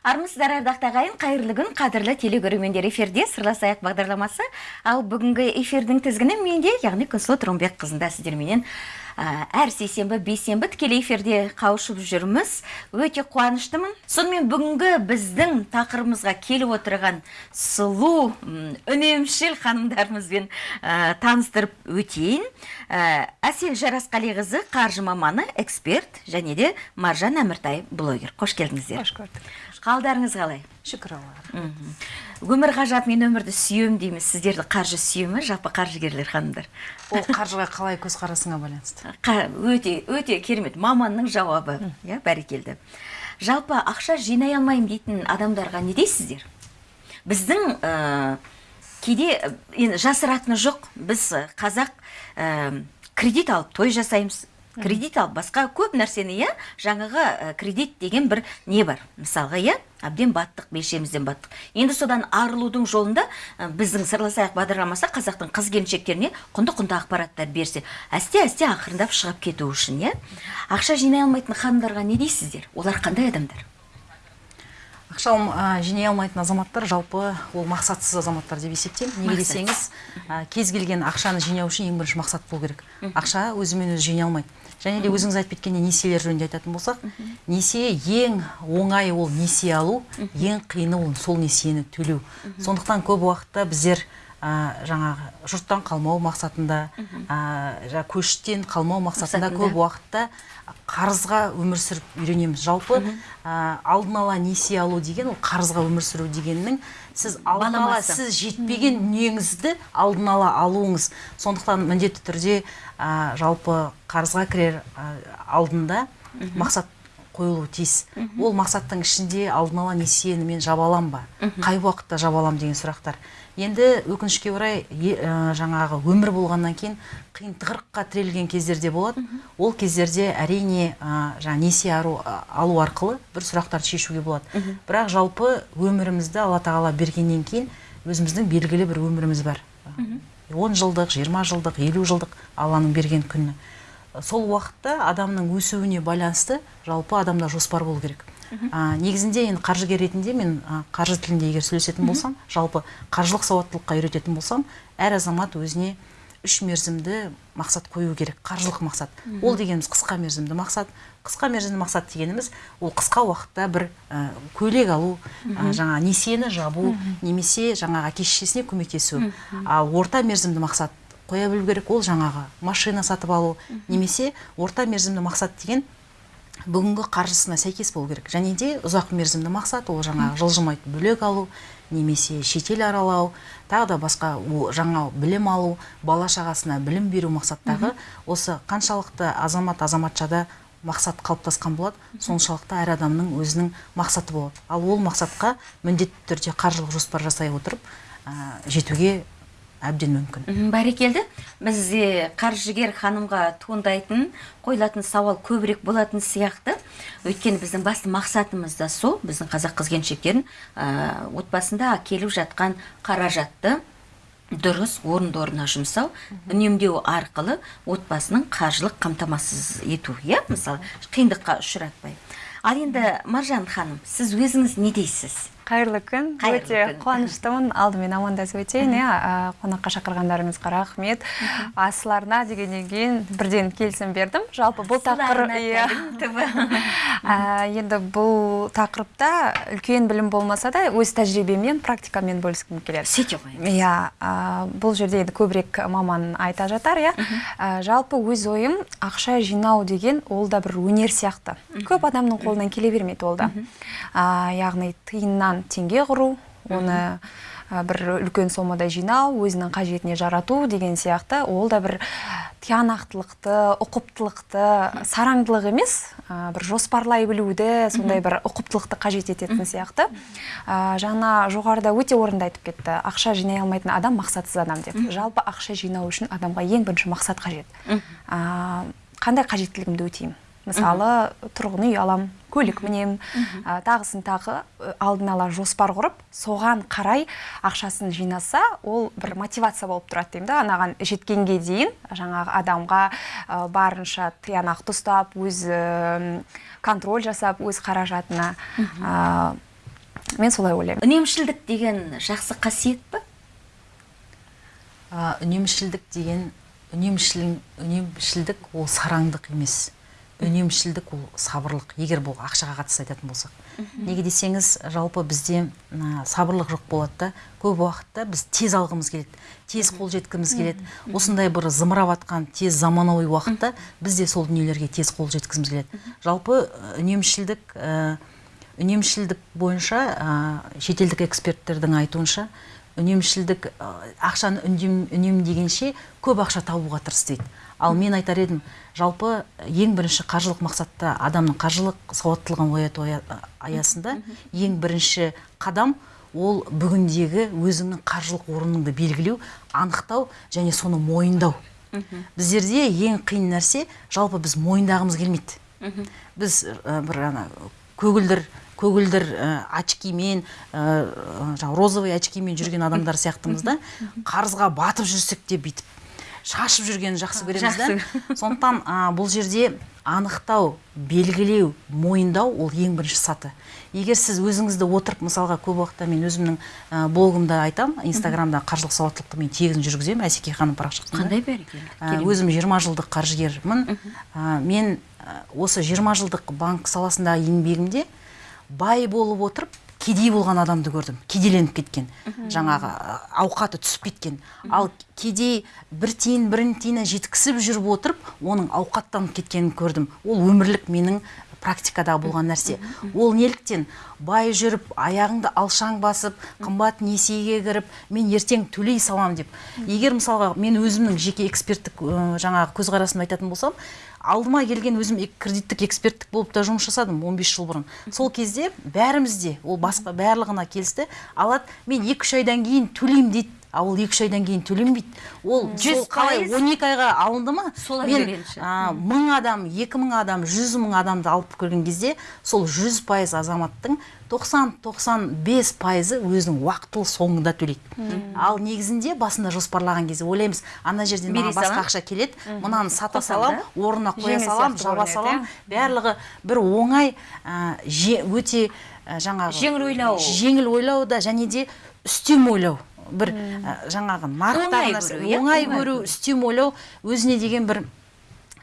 армысыздар ардақты ағайын қайырлы күн қадірлі телекөрермендер эфирде сырласайық бағдарламасы. Ал бүгінгі эфирдің тізгіні менде яғни күнсұлу тұрымбекқызында сіздерменен ә, әр сейсенбі бейсенбі тікелей эфирде қауышып жүрміз. Өте қуаныштымын. Сонымен бүгінгі біздің тақырыбымызға келіп отырған сұлу үнемшіл ханымдарымызбен таныстырып өтейін. Әсел жарасқалиқызы қаржы маманы эксперт және де маржан әміртай блогер. Қош келдіңіздер. Қош көрдік. Қалдарыңыз қалай? Шүкір Аллаға. өмір ғажап мен өмірді сүйемін дейміз сіздерді қаржы сүйе ме жалпы қаржыгерлер ханымдар. Ол қаржыға қалай көзқарасыңа байланысты. Қа- өте өте керемет. Маманның жауабы иә бәрекелді жалпы ақша жинай алмаймын дейтін адамдарға не дейсіздер? Біздің ә, кейде енді жасыратыны жоқ. Біз қазақ ә, кредит алып той жасаймыз. Кредит алып басқа көп нәрсені иә? Жаңағы ә, кредит деген бір не бар? Мысалға иә? Әбден баттық белшемізден баттық. Енді содан арылудың жолында ә, біздің сырласайық бағдарламасы қазақтың қыз келіншектеріне құнды құнды ақпараттар берсе әсте әсте ақырындап шығып кету үшін иә? Ақша жинай алмайтын ханымдарға не дейсіздер? Олар қандай адамдар? Ақша а, жинай алмайтын азаматтар жалпы ол мақсатсыз азаматтар деп есептеймін. Неге десеңіз, кез келген ақшаны жинау үшін ең бірінші мақсат болу керек. Ақша өзімен өзі жинай алмайды. Және де өзіңіз айтып кеткенде несиелер жөнінде айтатын болсақ, несие ең оңай ол несие алу, ең қиыны ол сол несиені төлеу. Сондықтан көп уақытта біздер жаңағы жұрттан қалмау мақсатында, жаңа көштен қалмау мақсатында көп уақытта қарызға өмір сүріп үйренеміз. Жалпы алдын ала несие алу деген ол қарызға өмір сүру дегеннің сіз алдын ала сіз жетпеген дүниеңізді алдын ала алуыңыз. Сондықтан міндетті түрде жалпы қарызға кірер алдында мақсат қойылуы тиіс. Ол мақсаттың ішінде алдын ала несиені мен жаба алам ба қай уақытта жаба алам деген сұрақтар. Енді өкінішке орай ә, жаңағы өмір болғаннан кейін қиын тығырыққа тірелген кездерде болады. Ол кездерде әрине ә, жаңа несие алу арқылы бір сұрақтарды шешуге болады. Бірақ жалпы өмірімізді алла тағала бергеннен кейін өзіміздің белгілі бір өміріміз бар. Он жылдық жиырма жылдық елу жылдық алланың берген күні. Сол уақытта адамның өсуіне байланысты жалпы адамда жоспар болу керек. А, негізінде енді қаржыгер ретінде мен қаржы тілінде егер сөйлесетін болсам жалпы қаржылық сауаттылыққа үйрететін болсам әр азамат өзіне үш мерзімді мақсат қою керек қаржылық мақсат. Ол дегеніміз қысқа мерзімді мақсат. Қысқа мерзімді мақсат дегеніміз ол қысқа уақытта бір ә, көйлек алу ә, жаңа несиені жабу немесе жаңағы әке шешесіне көмектесу. Ал орта мерзімді мақсат қоя білу керек ол жаңағы машина сатып алу немесе орта мерзімді мақсат деген бүгінгі қаржысына сәйкес болу керек. Және де ұзақ мерзімді мақсат ол жаңағы жылжымайтын бөлек алу немесе шетел аралау тағы да басқа жаңа білім алу бала шағасына білім беру мақсаттағы осы қаншалықты азамат азаматшада мақсат қалыптасқан болады соншалықты әр адамның өзінің мақсаты болады. Ал ол мақсатқа міндетті түрде қаржылық жоспар жасай отырып ә, жетуге әбден мүмкін. Бәрекелді. Бізде қаржыгер ханымға туындайтын қойылатын сауал көбірек болатын сияқты. Өйткені біздің басты мақсатымыз да сол. Біздің қазақ қыз келіншектерін ә, отбасында келіп жатқан қаражатты дұрыс орынды орнына жұмсау үнемдеу арқылы отбасының қаржылық қамтамасыз ету. Иә мысалы қиындыққа ұшыратпай. Ал енді маржан ханым сіз өзіңіз не дейсіз? Қайырлы күн. Өте қуаныштымын. Алдымен амандасып өтейін иә. Қонаққа шақырғандарыңызға рахмет. Асыларына дегеннен кейін бірден келісім бердім. Жалпы бұл тақырып иә. енді бұл тақырыпта үлкен білім болмаса да өз тәжірибеммен практикамен бөліскім келеді. Сөйте ғой иә бұл жерде енді көбірек маман айта жатар иә. Жалпы өз ойым ақша жинау деген ол да бір өнер сияқты. Көп адамның қолынан келе бермейді ол да. Яғни тиыннан теңге құру оны бір үлкен сомада жинау өзінің қажетіне жарату деген сияқты. Ол да бір тиянақтылықты ұқыптылықты сараңдылық емес ә, бір жоспарлай білуді сондай бір ұқыптылықты қажет ететін сияқты. Ә, жаңа жоғарыда өте орынды айтып кетті. Ақша жинай алмайтын адам мақсатсыз адам деп. Жалпы ақша жинау үшін адамға ең бірінші мақсат қажет. Ә, қандай қажеттілігімді өтеймін? Мысалы тұрғын үй алам. Көлік мінемін. Ә, тағысын тағы ә, алдын ала жоспар құрып соған қарай ақшасын жинаса ол бір мотивация болып тұрады деймін да. Анаған жеткенге дейін жаңағы адамға ә, барынша тиянақты ұстап өз ә, контроль жасап өз қаражатына ә, мен солай ойлаймын. Үнемшілдік деген жақсы қасиет А, үнемшілдік деген үнемшіл үнемшілдік ол сараңдық емес. Үнемшілдік ол сабырлық. Егер бұл ақшаға қатысты айтатын болсақ. Неге десеңіз жалпы бізде сабырлық жоқ болады да. Көп уақытта біз тез алғымыз келеді тез қол жеткіміз келеді. Осындай бір зымырап жатқан тез заманауи уақытта біз де сол дүниелерге тез қол жеткізіміз келеді. Жалпы үнемшілдік үнемшілдік бойынша шетелдік эксперттердің айтуынша үнемшілдік ақшаны үнем, үнемдегенше көп ақша табуға тырыс дейді. Ал мен айтар едім жалпы ең бірінші қаржылық мақсатта адамның қаржылық сауаттылығын ояту ая- аясында ең бірінші қадам ол бүгіндегі өзіңнің қаржылық орныңды белгілеу анықтау және соны мойындау. Біздерде ең қиын нәрсе жалпы біз мойындағымыз келмейді. Біз ә, бір ана көгілдір көгілдір ә, очкимен ә, розовый очкимен жүрген адамдар сияқтымыз да қарызға батып жүрсек те бүйтіп. Шашып жүргенін жақсы көреміз да. сондықтан а, бұл жерде анықтау белгілеу мойындау ол ең бірінші саты. Егер сіз өзіңізді отырып мысалға көп уақытта мен өзімнің ә, блогымда айтамын инстаграмда қаржылық сауаттылықты мен тегін жүргіземін әсеке ханым парақшасында қандай бәрекелді? Ә, өзім 20 жылдық қаржыгермін. Ә, мен ә, осы 20 жылдық банк саласындағы еңбегімде бай болып отырып кедей болған адамды көрдім. Кедейленіп кеткен. Жаңағы ауқаты түсіп кеткен. Ал кедей бір тиын бірін тиынына жеткізіп жүріп отырып оның ауқаттанып кеткенін көрдім. Ол өмірлік менің практикадағы болған нәрсе. Ол неліктен бай жүріп аяғыңды алшаң басып қымбат несиеге кіріп мен ертең төлей саламын деп. Егер мысалға мен өзімнің жеке эксперттік жаңағы көзқарасымды айтатын болсам алдыма келген өзім кредиттік эксперттік болып та жұмыс жасадым 15 жыл бұрын. Сол кезде бәріміз де ол басқа барлығына келісті. Алады мен екі үш айдан кейін төлеймін дейді а ол екі үш айдан кейін төленбейді. Ол Жүз қалай он екі айға алынды ма? Солай мен а, мың адам екі мың адам жүз мың адамды алып көрген кезде сол жүз пайыз азаматтың 90-95 пайызы өзінің уақытылы соңында төлейді. Ал негізінде басында жоспарлаған кезде ойлаймыз ана жерден маған басқа ақша келеді мынаны сата салам орнына қоя салам жаба салам. барлығы бір оңай ә, өте ә, жаңағы Жеңіл ойлау. жеңіл ойлау да және де үстем ойлау. Бір жаңағы нарықтағы Оңай көру, иә? ойлау өзіне деген бір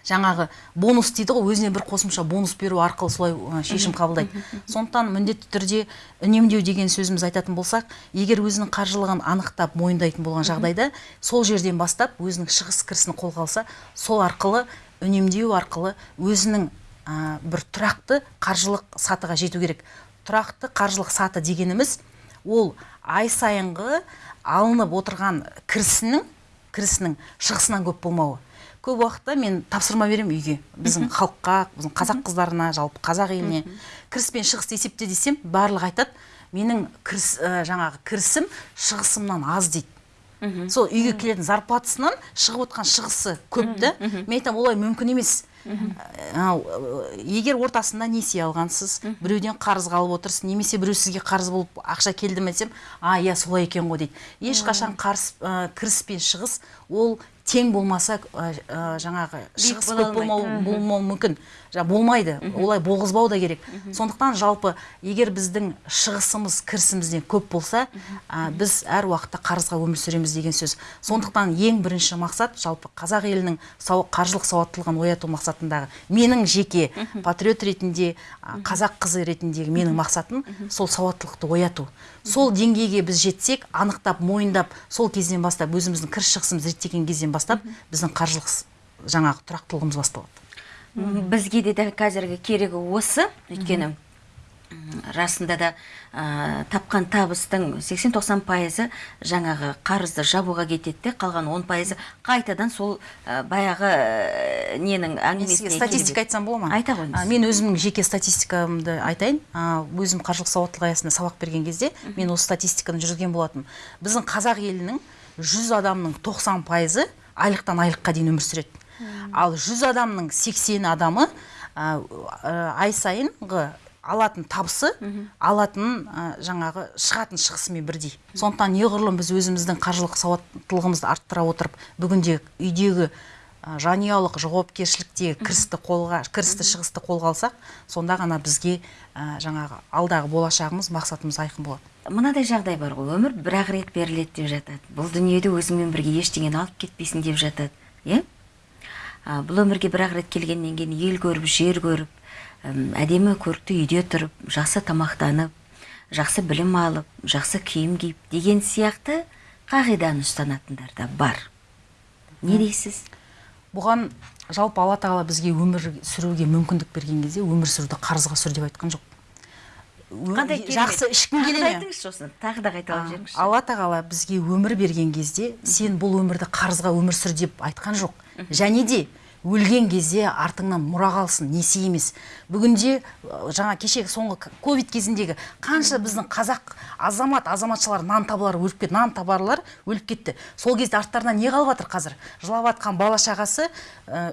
жаңағы бонус дейді ғой өзіне бір қосымша бонус беру арқылы солай шешім қабылдайды. Сондықтан міндетті түрде үнемдеу деген сөзіміз айтатын болсақ егер өзінің қаржылығын анықтап мойындайтын болған жағдайда сол жерден бастап өзінің шығыс кірісін қолға алса сол арқылы үнемдеу арқылы өзінің ә, бір тұрақты қаржылық сатыға жету керек. Тұрақты қаржылық саты дегеніміз ол ай сайынғы алынып отырған кірісінің кірісінің шығысынан көп болмауы. Көп уақытта мен тапсырма беремін үйге. Біздің халыққа біздің қазақ қыздарына жалпы қазақ еліне. Кіріс пен шығысты есепте десем барлығы айтады менің кіріс ә, жаңағы кірісім шығысымнан аз дейді. Сол үйге келетін зарплатасынан шығып отқан шығысы көп та. Мен айтамын олай мүмкін емес. Ә, егер ортасында несие алғансыз біреуден қарыз алып отырсыз немесе біреу сізге қарыз болып ақша келді ме десем а иә солай екен ғой дейді. Ешқашан қарыс ә, кіріс пен шығыс ол тең болмаса ә, жаңағы шығыс көп болмау болмауы мүмкін. Жа, болмайды. Олай болғызбау да керек. Сондықтан жалпы егер біздің шығысымыз кірісімізден көп болса ә, біз әр уақытта қарызға өмір сүреміз деген сөз. Сондықтан ең бірінші мақсат жалпы қазақ елінің сау, қаржылық сауаттылығын ояту мақсатындағы менің жеке патриот ретінде қазақ қызы ретіндегі менің мақсатым сол сауаттылықты ояту. Сол деңгейге біз жетсек анықтап мойындап сол кезден бастап өзіміздің кіріс шығысымызды реттеген кезден бастап біздің қаржылық жаңағы тұрақтылығымыз басталады. Бізге де дәл қазіргі керегі осы өйткені расында да ә, тапқан табыстың 80-90 пайызы жаңағы қарызды жабуға кетеді де қалған 10 пайызы қайтадан сол ә, баяғы ә, ненің әңгімесіне статистика айтсам бола ма? Айта қойыңыз. Мен өзімнің жеке статистикамды айтайын. Өзім қаржылық сауаттылық аясында сабақ берген кезде мен осы статистиканы жүргізген болатынмын. Біздің қазақ елінің 100 адамның 90 пайызы айлықтан айлыққа дейін өмір сүреді. Ал 100 адамның 80 адамы ай сайынғы алатын табысы алатын жаңағы шығатын шығысымен бірдей. Сондықтан неғұрлым біз өзіміздің қаржылық сауаттылығымызды арттыра отырып бүгінде үйдегі ә, жанұялық жауапкершіліктегі кірісті қолға кірісті шығысты қолға алсақ сонда ғана бізге ә, жаңағы алдағы болашағымыз мақсатымыз айқын болады. Мынадай жағдай бар ғой. Өмір бір ақ рет беріледі деп жатады. Бұл дүниеде өзіңмен бірге ештеңені алып кетпейсің деп жатады иә? Бұл өмірге бір ақ рет келгеннен кейін ел көріп жер көріп әдемі көрікті үйде тұрып жақсы тамақтанып жақсы білім алып жақсы киім киіп деген сияқты қағиданы ұстанатындар да бар. Не дейсіз? Бұған жалпы алла тағала бізге өмір сүруге мүмкіндік берген кезде өмір сүруді қарызға сүр деп айтқан жоқ. Қандай жақсы ішкің Тағы келе да ме? айтыңызшы осыны тағы да қайталап жіберіңізші алла тағала бізге өмір берген кезде сен бұл өмірді қарызға өмір сүр деп айтқан жоқ. Және де өлген кезде артыңнан мұра қалсын несие емес. Бүгінде жаңа кешегі соңғы ковид кезіндегі қанша біздің қазақ азамат азаматшалар нан табарлар өліп кетті нан табарлар өліп кетті. Сол кезде арттарынан не қалып жатыр қазір? Жылап жатқан бала шағасы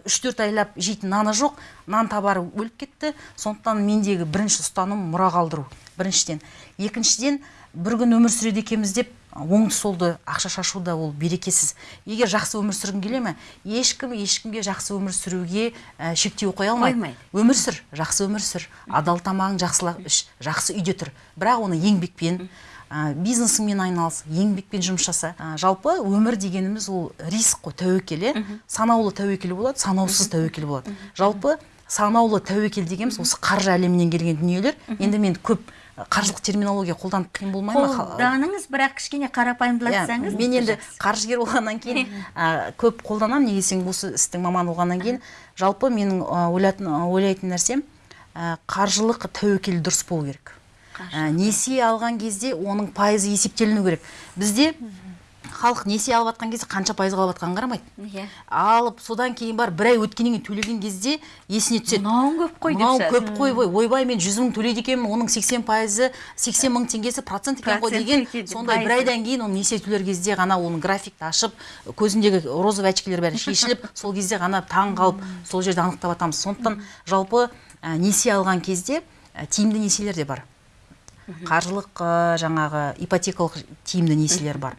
үш төрт айлап жейтін наны жоқ нан табары өліп кетті. Сондықтан мендегі бірінші ұстаным мұра қалдыру. Біріншіден. Екіншіден бір күн өмір сүреді екенбіз деп оңды солды ақша шашу да ол берекесіз. Егер жақсы өмір сүргің келе ме ешкім ешкімге жақсы өмір сүруге ә, шектеу қоя алмайды. Өмір сүр жақсы өмір сүр. Адал тамағың жақсылап іш жақсы үйде тұр. Бірақ оны еңбекпен ә, бизнесіңмен айналыс еңбекпен жұмыс жаса Ә, жалпы өмір дегеніміз ол риск қой тәуекел иә санаулы тәуекел болады санаусыз тәуекел болады. Жалпы санаулы тәуекел дегеніміз осы қаржы әлемінен келген дүниелер. Енді мен көп қаржылық терминология қолданып қиын болмай ма? Қолданыңыз бірақ кішкене Иә, қарапайымдатсаңыз мен енді қаржыгер болғаннан кейін көп қолданамын. Неге десең осы істің маманы болғаннан кейін. Жалпы менің ойлатын ойлайтын нәрсем қаржылық тәуекел дұрыс болу керек. Несие алған кезде оның пайызы есептеліну керек. Бізде халық несие алып жатқан кезде қанша пайызға алып жатқанын қарамайды. Иә. Алып содан кейін бар бір ай өткеннен кейін төлеген кезде есіне түседі. Мынауың көп қой деп мынау көп қой ғой. Ойбай мен жүз мың төлейді екенмін оның сексен пайызы сексен мың теңгесі процент екен ғой деген. сондай бір айдан кейін оны несие төлер кезде ғана оның графикті ашып көзіндегі розовый очкилер бәрі шешіліп сол кезде ғана таң қалып сол жерде анықтап жатамыз сондықтан жалпы ә, несие алған кезде ә, тиімді несиелер де бар. Қаржылық ә, жаңағы ипотекалық тиімді несиелер бар.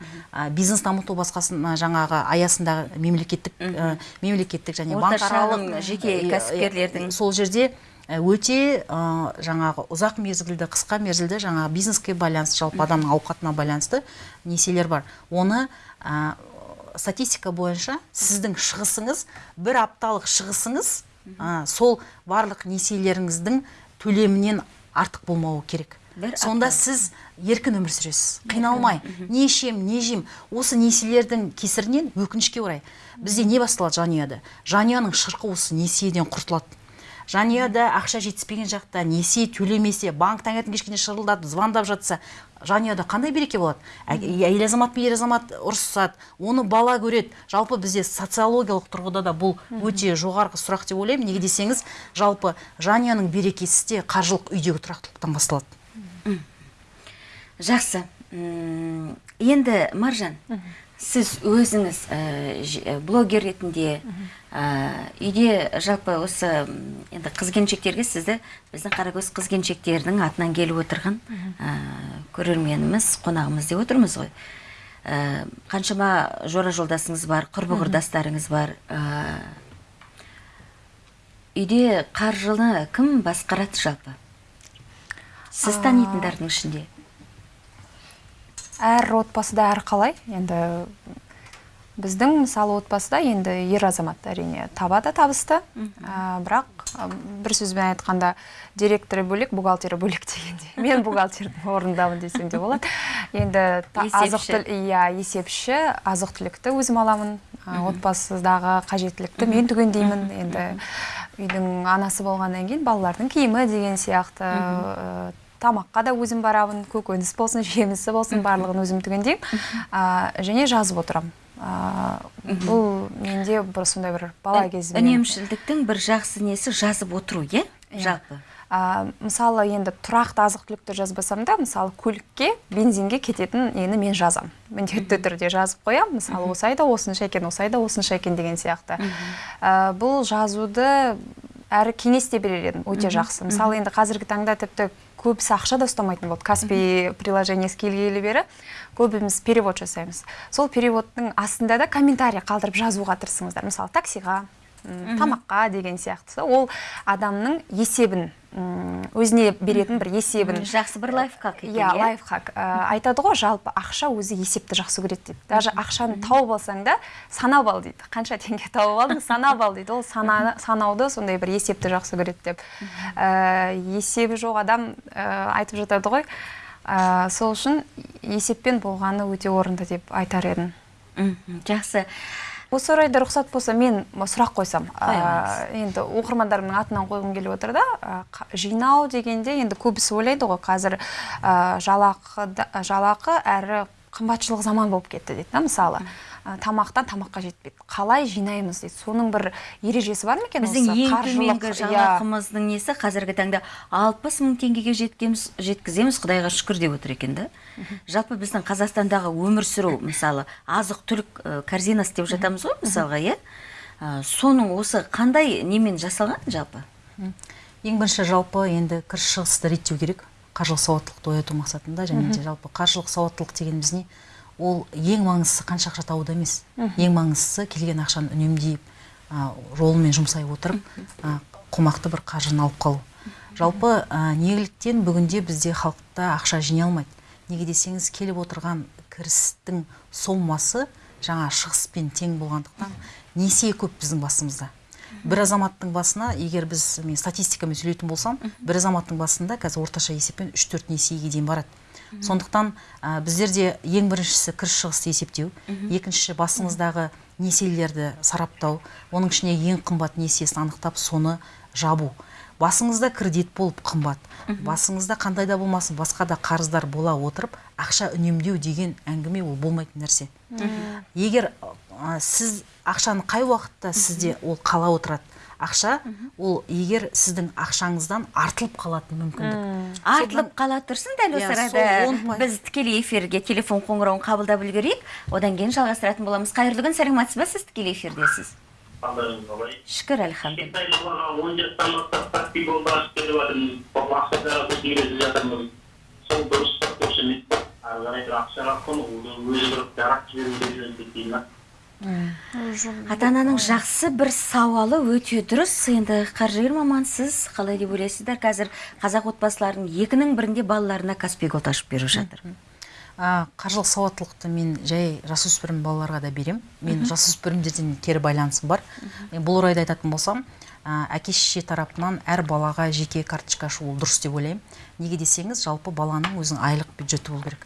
Бизнес дамыту басқасына жаңағы аясындағы мемлекеттік ә, мемлекеттік және банкаралық шағын жеке кәсіпкерлердің. сол жерде өте ә, жаңағы ұзақ мерзімді қысқа мерзімді жаңағы бизнеске байланысты жалпы адамның ауқатына байланысты несиелер бар. Оны ә, статистика бойынша сіздің шығысыңыз бір апталық шығысыңыз ә, сол барлық несиелеріңіздің төлемінен артық болмауы керек. Бір сонда сіз еркін өмір сүресіз. Қиналмай. Не ішем не жеймін осы несиелердің кесірінен өкінішке орай. Бізде не басталады жанұяда? Жанұяның шырқы осы несиеден құртылады. Жанұяда ақша жетіспеген жақта несие төлемесе банк таңертең кешкене шырылдатып звондап жатса жанұяда қандай береке болады? Ә- әйел азамат пен ер азамат ұрысады оны бала көреді. Жалпы бізде социологиялық тұрғыда да бұл өте жоғарғы сұрақ деп ойлаймын. Неге десеңіз жалпы жанұяның берекесі де қаржылық үйдегі тұрақтылықтан басталады. Жақсы. Енді маржан сіз өзіңіз ә, ж- ә, блогер ретінде ә, үйде жалпы осы енді қыз келіншектерге сізді біздің қаракөз қыз келіншектердің атынан келіп отырған ә, көрерменіміз қонағымыз деп отырмыз ғой. Ә, қаншама жора жолдасыңыз бар құрбы құрдастарыңыз бар ә, үйде қаржыны кім басқарады жалпы? Сіз танитындардың ішінде. Әр отбасыда әр қалай енді біздің мысалы отбасыда енді ер азамат әрине табады табысты. Ә, бірақ ә, бір сөзбен айтқанда директоры бөлек бухгалтері бөлек дегендей мен бухгалтердің орнындамын десем де болады. Енді та- азық иә есепші. Азық түлікті өзім аламын. Ә, отбасыдағы қажеттілікті мен түгендеймін. Енді үйдің анасы болғаннан кейін балалардың киімі деген сияқты тамаққа да өзім барамын көкөніс болсын жемісі болсын барлығын өзім түгендеймін. Ә, және жазып отырамын. Ә, бұл менде бір сондай бір бала кезімнен үнемшілдіктің бір жақсы несі жазып отыру иә? Жалпы. Ә, мысалы енді тұрақты азық түлікті жазбасам да мысалы көлікке бензинге кететін нені мен жазамын міндетті түрде жазып қоямын мысалы осы айда осынша екен осы айда осынша екен деген сияқты. Ә, бұл жазуды әрі кеңес те берер едім. Өте жақсы. Мысалы енді қазіргі таңда тіпті көбісі ақша да ұстамайтын болды каспи приложениесі келгелі бері көбіміз перевод жасаймыз. Сол переводтың астында да комментарий қалдырып жазуға тырысыңыздар. Мысалы таксиға тамаққа деген сияқты ол адамның есебін өзіне беретін бір есебін. Жақсы бір лайфхак екен иә лайфхак. Ә, айтады ғой жалпы ақша өзі есепті жақсы көреді дейді даже ақшаны тауып алсаң да санап ал дейді. Қанша теңге тауып алдың санап ал дейді. Ол сана, санауды сондай бір есепті жақсы көреді деп. Ә, есебі жоқ адам ә, айтып жатады ғой. Ә, сол үшін есеппен болғаны өте орынды деп айтар едім. Жақсы. Осы орайда рұқсат болса мен сұрақ қойсам. Ә, енді оқырмандарымның атынан қойғым келіп отыр да ә, жинау дегенде енді көбісі ойлайды ғой қазір ә, жалақы жалақы әрі қымбатшылық заман болып кетті дейді да мысалы Ә, тамақтан тамаққа жетпейді. Қалай жинаймыз дейді. Соның бір ережесі бар ма екен біздің осы? ең төменгі иә. жалақымыздың несі қазіргі таңда алпыс мың теңгеге жеткеміз жеткіземіз құдайға шүкір деп отыр екен да. Жалпы біздің қазақстандағы өмір сүру мысалы азық түлік ә, корзинасы деп жатамыз ғой мысалға иә? Ә, соның осы қандай немен жасалған жалпы? Ең бірінші жалпы енді кіріс шығысты реттеу керек. Қаржылық сауаттылықты ояту мақсатында және де жалпы қаржылық сауаттылық дегеніміз не? Ол ең маңыздысы қанша ақша табуда емес. Ең маңыздысы келген ақшаны үнемдеп а, жолымен жұмсай отырып а, қомақты бір қаржыны алып қалу. Жалпы а, неліктен бүгінде бізде халықта ақша жинай алмайды. Неге десеңіз келіп отырған кірістің сомасы жаңа шығыспен тең болғандықтан несие көп біздің басымызда. Бір азаматтың басына егер біз мен статистикамен сөйлейтін болсам бір азаматтың басында қазір орташа есеппен үш төрт несиеге дейін барады. Сондықтан ә, біздерде ең біріншісі кіріс шығысты есептеу екіншісі басыңыздағы несиелерді сараптау оның ішіне ең қымбат несиесін анықтап соны жабу. Басыңызда кредит болып қымбат басыңызда қандай да болмасын басқа да қарыздар бола отырып ақша үнемдеу деген әңгіме ол болмайтын нәрсе. Егер ә, сіз ақшаны қай уақытта сізде ол қала отырады? Ақша ол егер сіздің ақшаңыздан артылып қалатын мүмкіндік. Артылып қала тұрсын дәл осы Иә, арада. біз тікелей эфирге телефон қоңырауын қабылдап үлгерейік. Одан кейін жалғастыратын боламыз. Қайырлы күн сәлеметсіз ба? Сіз тікелей эфирдесіз қалдарыңыз қалай шүкір альхамдулилля кішкентай балаға он жастан бастап каспий голды ашып беріп жатырмыз сол ақшаға көзге үйретіп жатырмыз сол дұрыс па дұрыс емес па ары қарай бір ақшаға құнығуды өзі бір дарап жіберуді үйренсек дейді ма ата ананың жақсы бір сауалы өте дұрыс. Енді қаржыгер мамансыз. Қалай деп ойлайсыздар? Қазір қазақ отбасыларының екінің бірінде балаларына каспий голд ашып беріп жатыр. Қаржылық сауаттылықты мен жай жасөспірім балаларға да берем. Мен жасөспірімдерден кері байланысым бар. Мен бұл орайда айтатын болсам ә, әке шеше тарапынан әр балаға жеке карточка ашу ол дұрыс деп ойлаймын. Неге десеңіз жалпы баланың өзінің айлық бюджеті болу керек.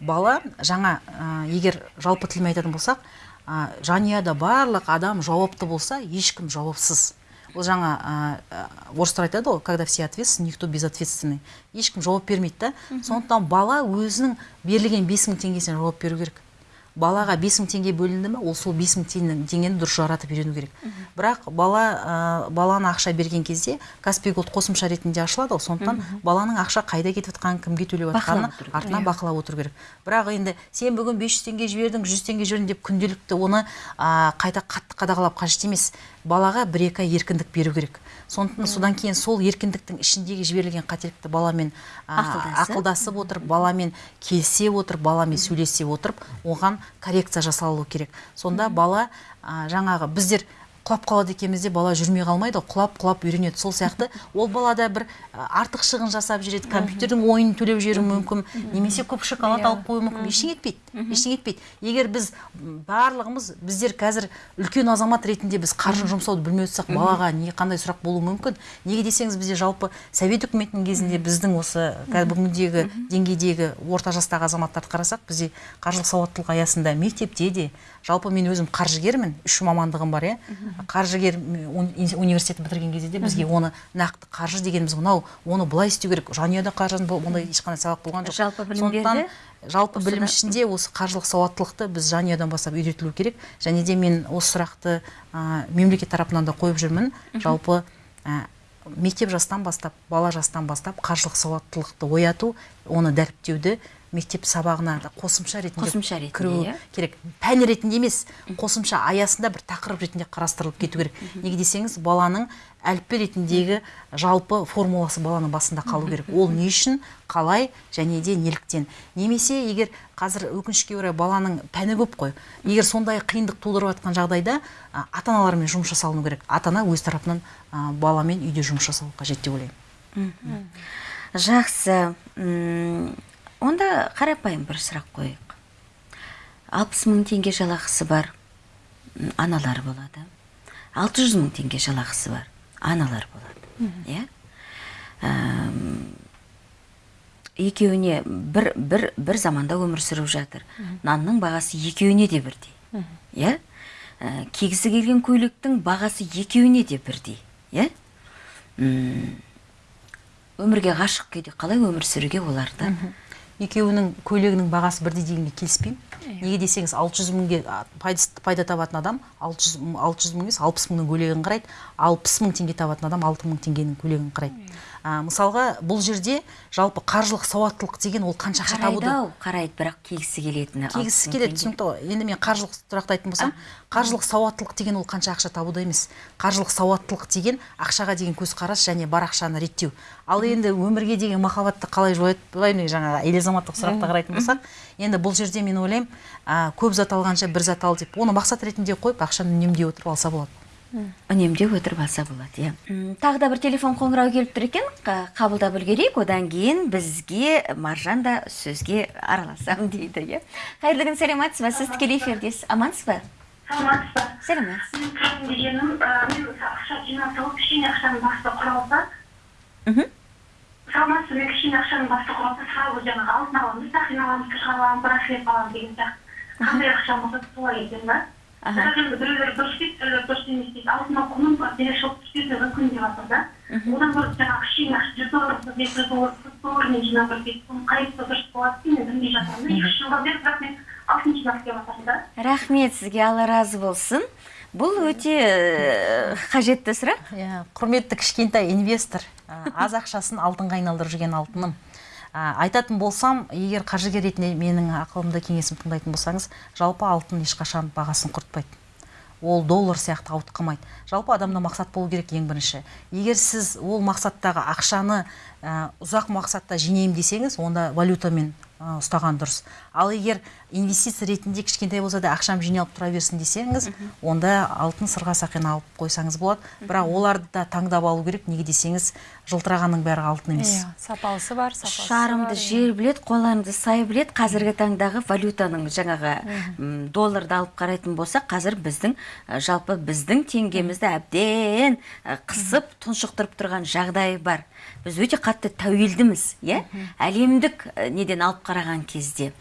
Бала жаңа ә, егер жалпы тілмен айтатын болсақ ә, жанұяда барлық адам жауапты болса ешкім жауапсыз. Ол жаңа ә, орыстар айтады ғой когда все ответственны никто безответственный ешкім жауап бермейді да. Сондықтан бала өзінің берілген бес мың теңгесіне жауап беру керек. Балаға бес мың теңге бөлінді ме ол сол бес мың теңгені дұрыс жаратып үйрену керек. Бірақ бала ә, баланы ақша берген кезде каспий голд қосымша ретінде ашылады ғой сондықтан баланың ақша қайда кетіп жатқанын кімге төлеп жатқанын артынан бақылап отыру керек. Бірақ енді сен бүгін 500 теңге жібердің 100 теңге жібердің деп күнделікті оны а, қайта қатты қадағалап қажет емес. Балаға бір екі ай еркіндік беру керек. Сондықтан содан кейін сол еркіндіктің ішіндегі жіберілген қателікті баламен Ақылдасып. отырып баламен келісе отырып баламен сөйлесе отырып оған коррекция жасалу керек. Сонда бала жаңағы біздер құлап қалады екенбіз де бала жүрмей қалмайды ғой, құлап құлап үйренеді. Сол сияқты ол балада бір артық шығын жасап жүреді. Компьютердің ойынын төлеп жіберуі мүмкін немесе көп шоколад алып қоюы мүмкін. Ештеңе етпейді ештеңе етпейді. Егер біз барлығымыз біздер қазір үлкен азамат ретінде біз қаржы жұмсауды білмей отырсақ балаға не қандай сұрақ болуы мүмкін? Неге десеңіз бізде жалпы совет үкіметінің кезінде біздің осы қазір бүгінгідегі деңгейдегі орта жастағы азаматтарды қарасақ бізде қаржылық сауаттылық аясында мектепте де жалпы мен өзім қаржыгермін үш мамандығым бар иә. Қаржыгер уни- университет бітірген кезде де бізге оны нақты қаржы дегеніміз мынау оны былай істеу керек. Жанұяда қаржы ондай ешқандай сабақ болған жоқ. Жалпы білім жалпы білім ішінде осы қаржылық сауаттылықты біз жанұядан бастап үйретілу керек. Және де мен осы сұрақты ә, мемлекет тарапынан да қойып жүрмін. Жалпы ә, мектеп жастан бастап бала жастан бастап қаржылық сауаттылықты ояту оны дәріптеуді мектеп сабағына да қосымша ретінде Қосымша ретінде, кіруі иә. керек. Пән ретінде емес қосымша аясында бір тақырып ретінде қарастырылып кету керек. Неге десеңіз баланың әліппе ретіндегі жалпы формуласы баланың басында қалу керек. Ол не үшін қалай және де неліктен. Немесе егер қазір өкінішке орай баланың пәні көп қой. Егер сондай қиындық тудырып жатқан жағдайда ата аналармен жұмыс жасалыну керек. Ата ана өз тарапынан баламен үйде жұмыс жасау қажет деп ойлаймын. Жақсы. Онда қарапайым бір сұрақ қояйық алпыс мың теңге жалақысы бар аналар болады. Алты жүз мың теңге жалақысы бар аналар болады. Иә? Екеуіне бір, бір, бір заманда өмір сүріп жатыр. Нанның бағасы екеуіне де бірдей. Иә? Ә, кигісі келген көйлектің бағасы екеуіне де бірдей. Иә? Өмірге ғашық күйде қалай өмір сүруге оларды екеуінің көйлегінің бағасы бірдей дегенге келіспеймін. Неге десеңіз 600 мыңге а, пайда, пайда табатын адам 600, мың- 600 мың емес 60 мыңның көйлегін қарайды. 60 мың теңге табатын адам 6 мың теңгенің көйлегін қарайды. А, мысалға бұл жерде жалпы қаржылық сауаттылық деген ол қанша ақша қарайды табуды ау қарайды бірақ кигісі келетіні мың келеді түсінікті ғой. Енді мен қаржылық тұрақты айтатын болсам қаржылық сауаттылық деген ол қанша ақша табуда емес. Қаржылық сауаттылық деген ақшаға деген көзқарас және бар ақшаны реттеу. Ал енді өмірге деген махаббатты қалай жояды былай жаңағы әйел азаматтық сұраққа қарайтын болсақ енді бұл жерде мен ойлаймын а, көп зат алғанша бір зат ал деп. Оны мақсат ретінде қойып ақшаны үнемдей отырып алса болады. Үнемдеп отырып алса болады иә. Тағы да бір телефон қоңырау келіп тұр екен. Қа- қабылдап үлгерейік одан кейін бізге маржан да сөзге араласамын дейді иә. Қайырлы күн сәлеметсіз ба? Сіз тікелей эфирдесіз амансыз ба? Саламатсыз ба? Сәлеметсіз мен тұрғым дегенім мен ақша жинап алып кішкене ақшаның басты құралса мхм. Саламатсыз мен кішкене ақшаның басты құралса сразу жаңағы алтын аламыз сақина аламыз кіші аламыз браслет аламыз деген сияқты. Қандай ақша болса солай екен да. Бірақ енді біреулер дұрыс дейді біреулер дұрыс емес дейді алтынның құнын бере шығып түспеуі мүмкін деп жатыр да одан гөрі жаңағы кішкене ақша жүз доллар болса бес жүз доллар жүз доллармен жинап бір дейді соны қайсысы дұрыс болады деп мен білмей жатырмын да екі үш жылдан бері бірақ мен алтын жинап келіп жатырмын да рахмет сізге алла разы болсын бұл өте э, қажетті сұрақ иә құрметті кішкентай инвестор ә, аз ақшасын алтынға айналдырып жүрген алтыным ә, айтатын болсам егер қаржыгер ретінде менің ақылымды кеңесімді тыңдайтын болсаңыз жалпы алтын ешқашан бағасын құртпайды. Ол доллар сияқты ауытқымайды жалпы адамда мақсат болу керек ең бірінші. Егер сіз ол мақсаттағы ақшаны ә, ұзақ мақсатта жинаймын десеңіз онда валютамен ә, ұстаған дұрыс. Ал егер инвестиция ретінде кішкентай болса да ақшам жиналып тұра берсін десеңіз онда алтын сырға сақина алып қойсаңыз болады. Бірақ оларды да таңдап алу керек. Неге десеңіз жылтырағанның бәрі алтын емес. Иә сапалысы бар сапасы шарымды бар, иә. жер білет қоларымды сай білет қазіргі таңдағы валютаның жаңағы долларды алып қарайтын болсақ қазір біздің жалпы біздің теңгемізді әбден қысып тұншықтырып тұрған жағдай бар. Біз өте қатты тәуелдіміз иә. Әлемдік неден алып қараған кезде.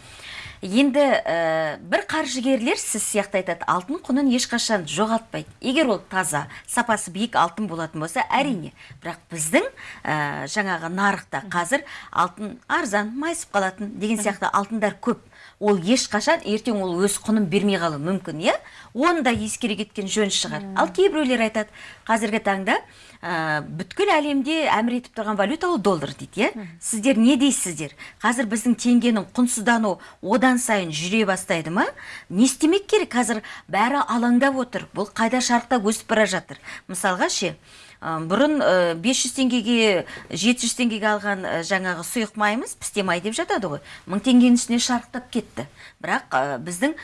Енді ә, бір қаржыгерлер сіз сияқты айтады алтын құнын ешқашан жоғалтпайды егер ол таза сапасы биік алтын болатын болса әрине. Бірақ біздің ә, жаңағы нарықта қазір алтын арзан майысып қалатын деген сияқты алтындар көп. Ол ешқашан ертең ол өз құнын бермей қалуы мүмкін иә? Оны да ескере кеткен жөн шығар. Ал кейбіреулер айтады қазіргі таңда ә, бүткіл әлемде әмір етіп тұрған валюта ол доллар дейді иә? Сіздер не дейсіздер? Қазір біздің теңгенің құнсыздануы одан сайын жүре бастайды ма? Не істемек керек? Қазір бәрі алаңдап отыр. Бұл қайда шарықтап өсіп бара жатыр? Мысалға ше бұрын ә, 500 теңгеге 700 теңгеге алған ә, жаңағы сұйық майымыз пісте май деп жатады ғой. Мың теңгенің үстіне шарықтап кетті. Бірақ ә, біздің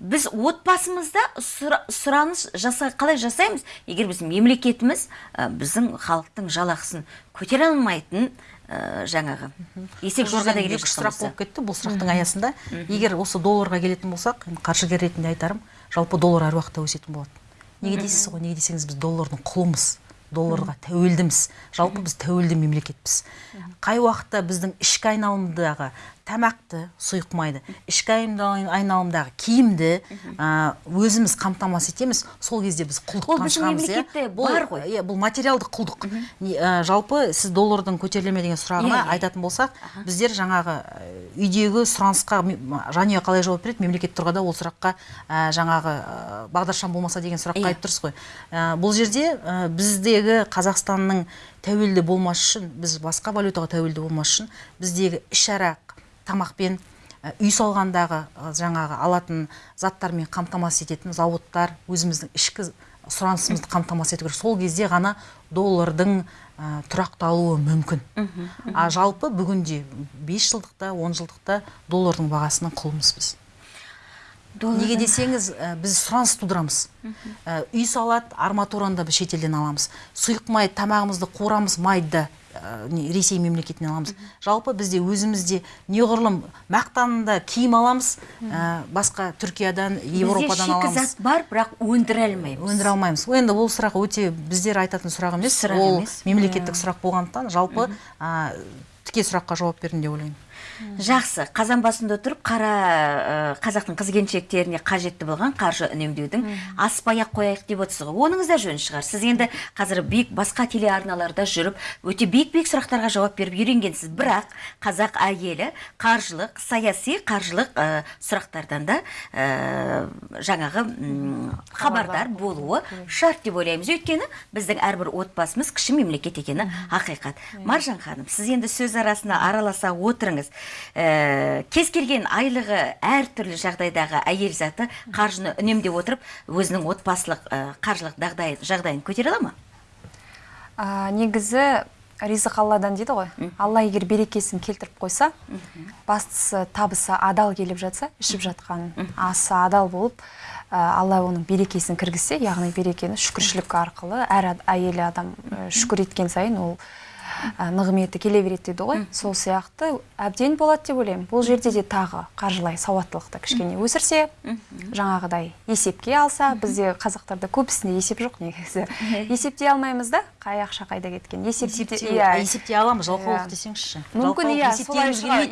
біз отбасымызда сұра- сұраныс жаса қалай жасаймыз? Егер біз мемлекетіміз біздің халықтың жалақысын көтере алмайтын ә, жаңағы есек жорғада екі жатқан сұрақ болып кетті бұл сұрақтың аясында. Егер осы долларға келетін болсақ енді қаржыгер ретінде айтарым жалпы доллар әр уақытта өсетін болады неге дейсіз ғой? Неге десеңіз біз доллардың құлымыз. Долларға тәуелдіміз. Жалпы біз тәуелді мемлекетпіз. Қай уақытта біздің ішкі айналымдағы тамақты сұйық майды ішкі айналым- айналымдағы киімді өзіміз қамтамасыз етеміз. Сол кезде біз құлдықтан шығамыз иә? бар ғой. иә бұл материалдық құлдық. Жалпы сіз доллардың көтеріле ме деген сұрағына Иә, иә. айтатын болсақ біздер жаңағы үйдегі сұранысқа жанұя қалай жауап береді? Мемлекет тұрғанда ол сұраққа жаңағы бағдаршам болмаса деген сұраққа айтып тұрсыз ғой. Бұл жерде ә, біздегі қазақстанның тәуелді болмас үшін біз басқа валютаға тәуелді болмас үшін біздегі ішара тамақпен ә, үй салғандағы ә, жаңағы алатын заттармен қамтамасыз ететін зауыттар өзіміздің ішкі сұранысымызды қамтамасыз ету керек. Сол кезде ғана доллардың ә, тұрақталуы мүмкін. А жалпы бүгінде 5 жылдықта 10 жылдықта доллардың бағасының құлымыз біз. Неге десеңіз ә, біз сұраныс тудырамыз. Ә, үй салады арматураны да біз шетелден аламыз. Сұйық май тамағымызды қуырамыз майды да ә, ресей мемлекетінен аламыз. Жалпы бізде өзімізде неғұрлым мақтанында киім аламыз. Ә, басқа түркиядан европадан аламыз. шикізат бар бірақ өндіре алмаймыз. Өндіре алмаймыз. Енді бұл сұрақ өте біздер айтатын сұрақ емес. Ол мемлекеттік сұрақ болғандықтан жалпы ә, тіке сұраққа жауап бердім деп ойлаймын. Жақсы. Қазан басында отырып қара ә, қазақтың қыз келіншектеріне қажетті болған қаржы үнемдеудің аспай ақ қояйық деп отырсыз ғой. Оныңыз да жөн шығар. Сіз енді қазір биік басқа телеарналарда жүріп өте биік биік сұрақтарға жауап беріп үйренгенсіз. Бірақ қазақ әйелі қаржылық саяси қаржылық ә, сұрақтардан да ә, жаңағы хабардар болуы шарт деп ойлаймыз. Өйткені біздің әрбір отбасымыз кіші мемлекет екені ақиқат. Маржан ханым сіз енді сөз арасына араласа отырыңыз. Ә, кез келген айлығы әртүрлі жағдайдағы әйел заты қаржыны үнемдеп отырып өзінің отбасылық ә, қаржылық дағдайын жағдайын көтере ала ма? А, негізі ризық алладан дейді ғой. Алла егер берекесін келтіріп қойса бастысы табысы адал келіп жатса ішіп жатқан асы адал болып а, алла оның берекесін кіргізсе яғни берекені шүкіршілік арқылы әр әйелі адам ә, шүкір еткен сайын ол ә, нығметі келе береді дейді ғой. Сол сияқты әбден болады деп ойлаймын. Бұл жерде де тағы қаржылай сауаттылықты кішкене өсірсе жаңағыдай есепке алса бізде қазақтарда көбісінде есеп жоқ негізі. Есептей алмаймыз да? Қай ақша қайда кеткен? Есепте есептей иә. есептей аламыз жалқаулық Иә. десеңізші. Мүмкін, иә,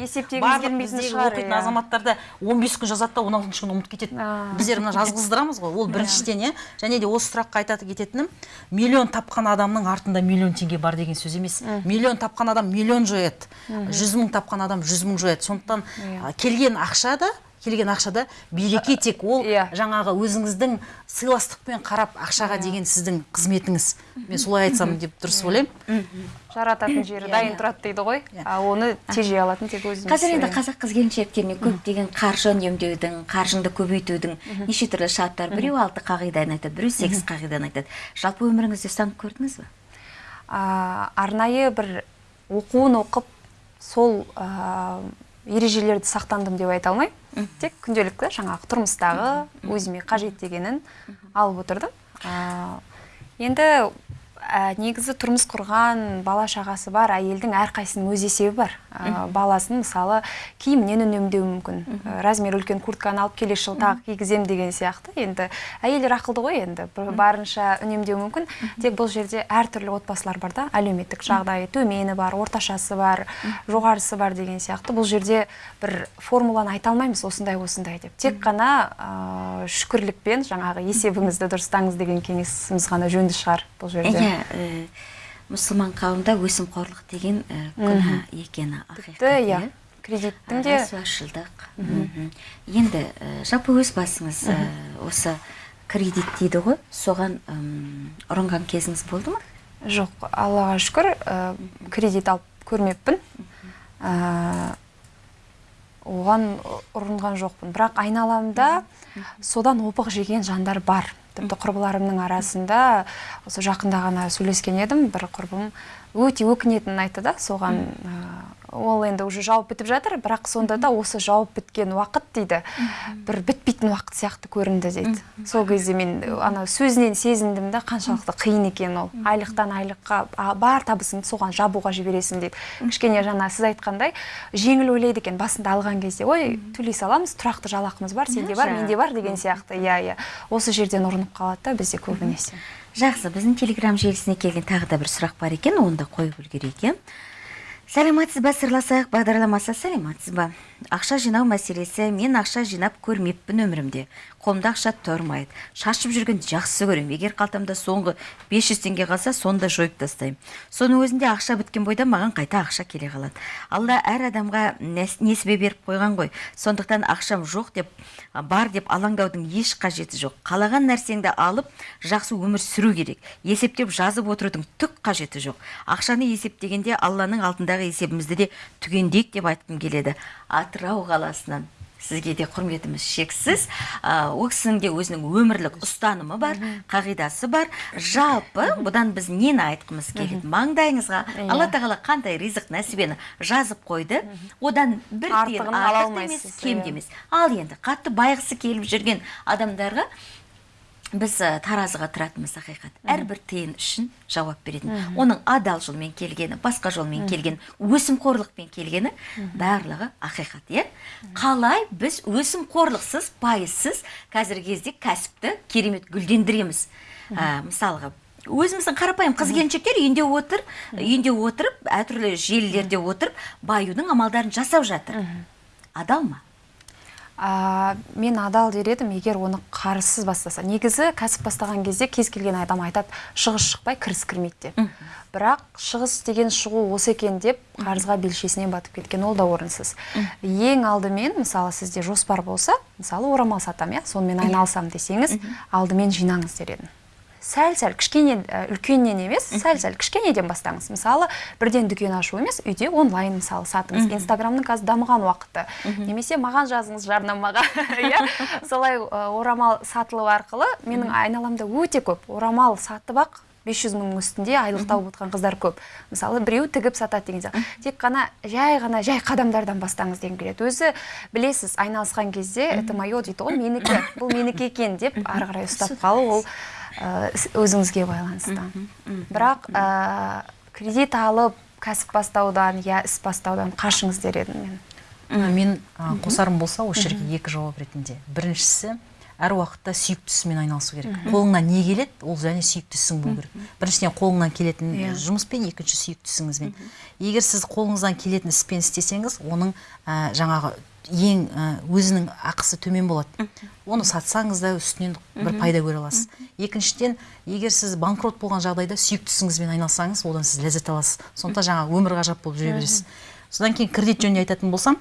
есептегіміз келмейтін шығар, оқитын иә. азаматтарда 15 күн жазады да 16 күні ұмытып кетеді. Біздер мына жазғыздырамыз ғой ол біріншіден иә. Және де осы сұраққа айтатын кететінім миллион тапқан адамның артында миллион теңге бар деген сөз емес. Миллион тапқан адам миллион жояды жүз мың тапқан адам жүз мың жояды сондықтан а, келген ақша да келген ақшада береке тек ол Иә. жаңағы өзіңіздің сыйластықпен қарап ақшаға деген сіздің қызметіңіз. Мен солай айтсам деп дұрыс ойлаймын. Жарататын жері дайын тұрады дейді ғой. А оны тежей алатын тек өзіміз қазір енді иә. қазақ қыз келіншектеріне көптеген қаржы үнемдеудің қаржыңды көбейтудің неше түрлі шарттар біреу алты қағиданы айтады біреу сегіз қағиданы айтады. Жалпы өміріңізде ұстанып көрдіңіз бе? А, арнайы бір оқуын оқып сол а, ережелерді сақтандым деп айта алмаймын тек күнделікті жаңағы тұрмыстағы өзіме қажет дегенін алып отырдым. А, енді ә, негізі тұрмыс құрған бала шағасы бар әйелдің әрқайсысының өз есебі бар. Ә, баласын мысалы киімінен үнемдеуі мүмкін? Ә, размер үлкен куртканы алып келесі жылы тағы кигіземін деген сияқты. Енді әйелдер ақылды ғой енді. Барынша үнемдеуі мүмкін. Тек бұл жерде әртүрлі отбасылар бар да. Әлеуметтік жағдайы төмені бар орташасы бар жоғарысы бар деген сияқты. Бұл жерде бір формуланы айта алмаймыз осындай осындай деп. Тек қана ә, шүкірлікпен жаңағы есебіңізді дұрыстаңыз деген кеңесіміз ғана жөнді шығар бұл жерде. Иә э, мұсылман қауымда өсімқорлық деген э, күнә екені тіпті ақиқат иә кредиттің де рәсуашылдық енді э, жалпы өз басыңыз осы кредит дейді ғой соған ұрынған кезіңіз болды ма? Жоқ аллаға шүкір кредит алып көрмеппін. Оған ұрынған жоқпын. Бірақ айналамда содан опық жеген жандар бар. Тіпті құрбыларымның арасында осы жақында ғана сөйлескен едім. бір құрбым өте өкінетінін айтты да соған ол енді уже жауып бітіп жатыр бірақ сонда да осы жауып біткен уақыт дейді. Бір бітпейтін уақыт сияқты көрінді дейді. Сол кезде мен ана сөзінен сезіндім да қаншалықты қиын екенін ол. Айлықтан айлыққа бар табысыңды соған жабуға жібересің дейді. Кішкене жаңа сіз айтқандай жеңіл ойлайды екен басында алған кезде ой төлей саламыз тұрақты жалақымыз бар сенде бар менде бар деген сияқты. Иә иә. Осы жерден ұрынып қалады да бізде көбінесе. Жақсы біздің телеграм желісіне келген тағы да бір сұрақ бар екен оны да қойып үлгерейік иә сәлеметсіз ба сырласайық бағдарламасы сәлеметсіз ба ақша жинау мәселесі мен ақша жинап көрмеппін өмірімде. Қолымда ақша тұрмайды. Шашып жүргенді жақсы көремін. Егер қалтамда соңғы 500 теңге қалса соны да жойып тастаймын. Соның өзінде ақша біткен бойда маған қайта ақша келе қалады. Алла әр адамға несібе беріп қойған ғой. Сондықтан ақшам жоқ деп бар деп алаңдаудың еш қажеті жоқ. Қалаған нәрсеңді алып жақсы өмір сүру керек. Есептеп жазып отырудың түк қажеті жоқ. Ақшаны есептегенде алланың алдындағы есебімізді де түгендейік деп айтқым келеді. Атырау қаласынан сізге де құрметіміз шексіз. Ол кісінің де өзінің өмірлік ұстанымы бар қағидасы бар. Жалпы бұдан біз нені айтқымыз келеді? Маңдайыңызға алла тағала қандай ризық нәсібені жазып қойды. Одан бір тиын Артығын ала артық емес кем иә. де емес. Ал енді қатты байғысы келіп жүрген адамдарға біз ә, таразыға тұратынбыз ақиқат. Әрбір тиын үшін жауап беретін. Оның адал жолмен келгені басқа жолмен келгені өсімқорлықпен келгені барлығы ақиқат иә? Қалай біз өсімқорлықсыз пайызсыз қазіргі кезде кәсіпті керемет гүлдендіреміз? Ә, мысалға өзіміздің қарапайым қыз келіншектер үйінде отыр үйінде отырып әртүрлі желілерде отырып баюдың амалдарын жасап жатыр. Адал ма? А, мен адал дер едім егер оны қарызсыз бастаса. Негізі кәсіп бастаған кезде кез келген адам айтады шығыс шықпай кіріс кірмейді деп. Бірақ шығыс деген шығу осы екен деп қарызға белшесінен батып кеткен ол да орынсыз. Ең алдымен мысалы сізде жоспар болса мысалы орамал сатамын иә? Сонымен айналысамын десеңіз алдымен жинаңыз дер едім. Сәл сәл кішкене үлкеннен емес сәл сәл кішкенеден бастаңыз. Мысалы бірден дүкен ашу емес үйде онлайн мысалы сатыңыз. Инстаграмның қазір дамыған уақыты. Немесе маған жазыңыз жарнамаға иә? Солай орамал сатылу арқылы менің айналамда өте көп орамал сатып ақ 500 мыңның үстінде айлық тауып отырған қыздар көп. Мысалы біреу тігіп сатады деген сияқты. Тек қана жай ғана жай қадамдардан бастаңыз дегім келеді. Өзі білесіз айналысқан кезде это мое дейді ғой менікі бұл менікі екен деп ары қарай ұстап қалу ол өзіңізге байланысты. Бірақ ә, кредит алып кәсіп бастаудан я іс бастаудан қашыңыз дер едім мен. Мен ә, қосарым болса осы жерге екі жауап ретінде. Біріншісі әр уақытта сүйікті ісімен айналысу керек. Қолыңнан не келеді ол және сүйікті ісің болу керек. Біріншіден қолыңнан келетін жұмыспен екінші сүйікті ісіңізбен. Егер сіз қолыңыздан келетін іспен істесеңіз оның ә, жаңағы ең өзінің ақысы төмен болады. Оны сатсаңыз да үстінен бір пайда көре аласыз. Екіншіден егер сіз банкрот болған жағдайда сүйікті ісіңізбен айналыссаңыз одан сіз ләззат аласыз. Сондықтан жаңағы өмір ғажап болып жүре бересіз. Содан кейін кредит жөнінде айтатын болсам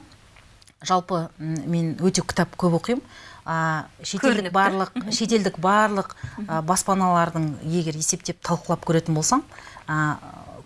жалпы мен өте кітап көп оқимын. А, шетелдік барлық шетелдік барлық баспаналардың егер есептеп талқылап көретін болсам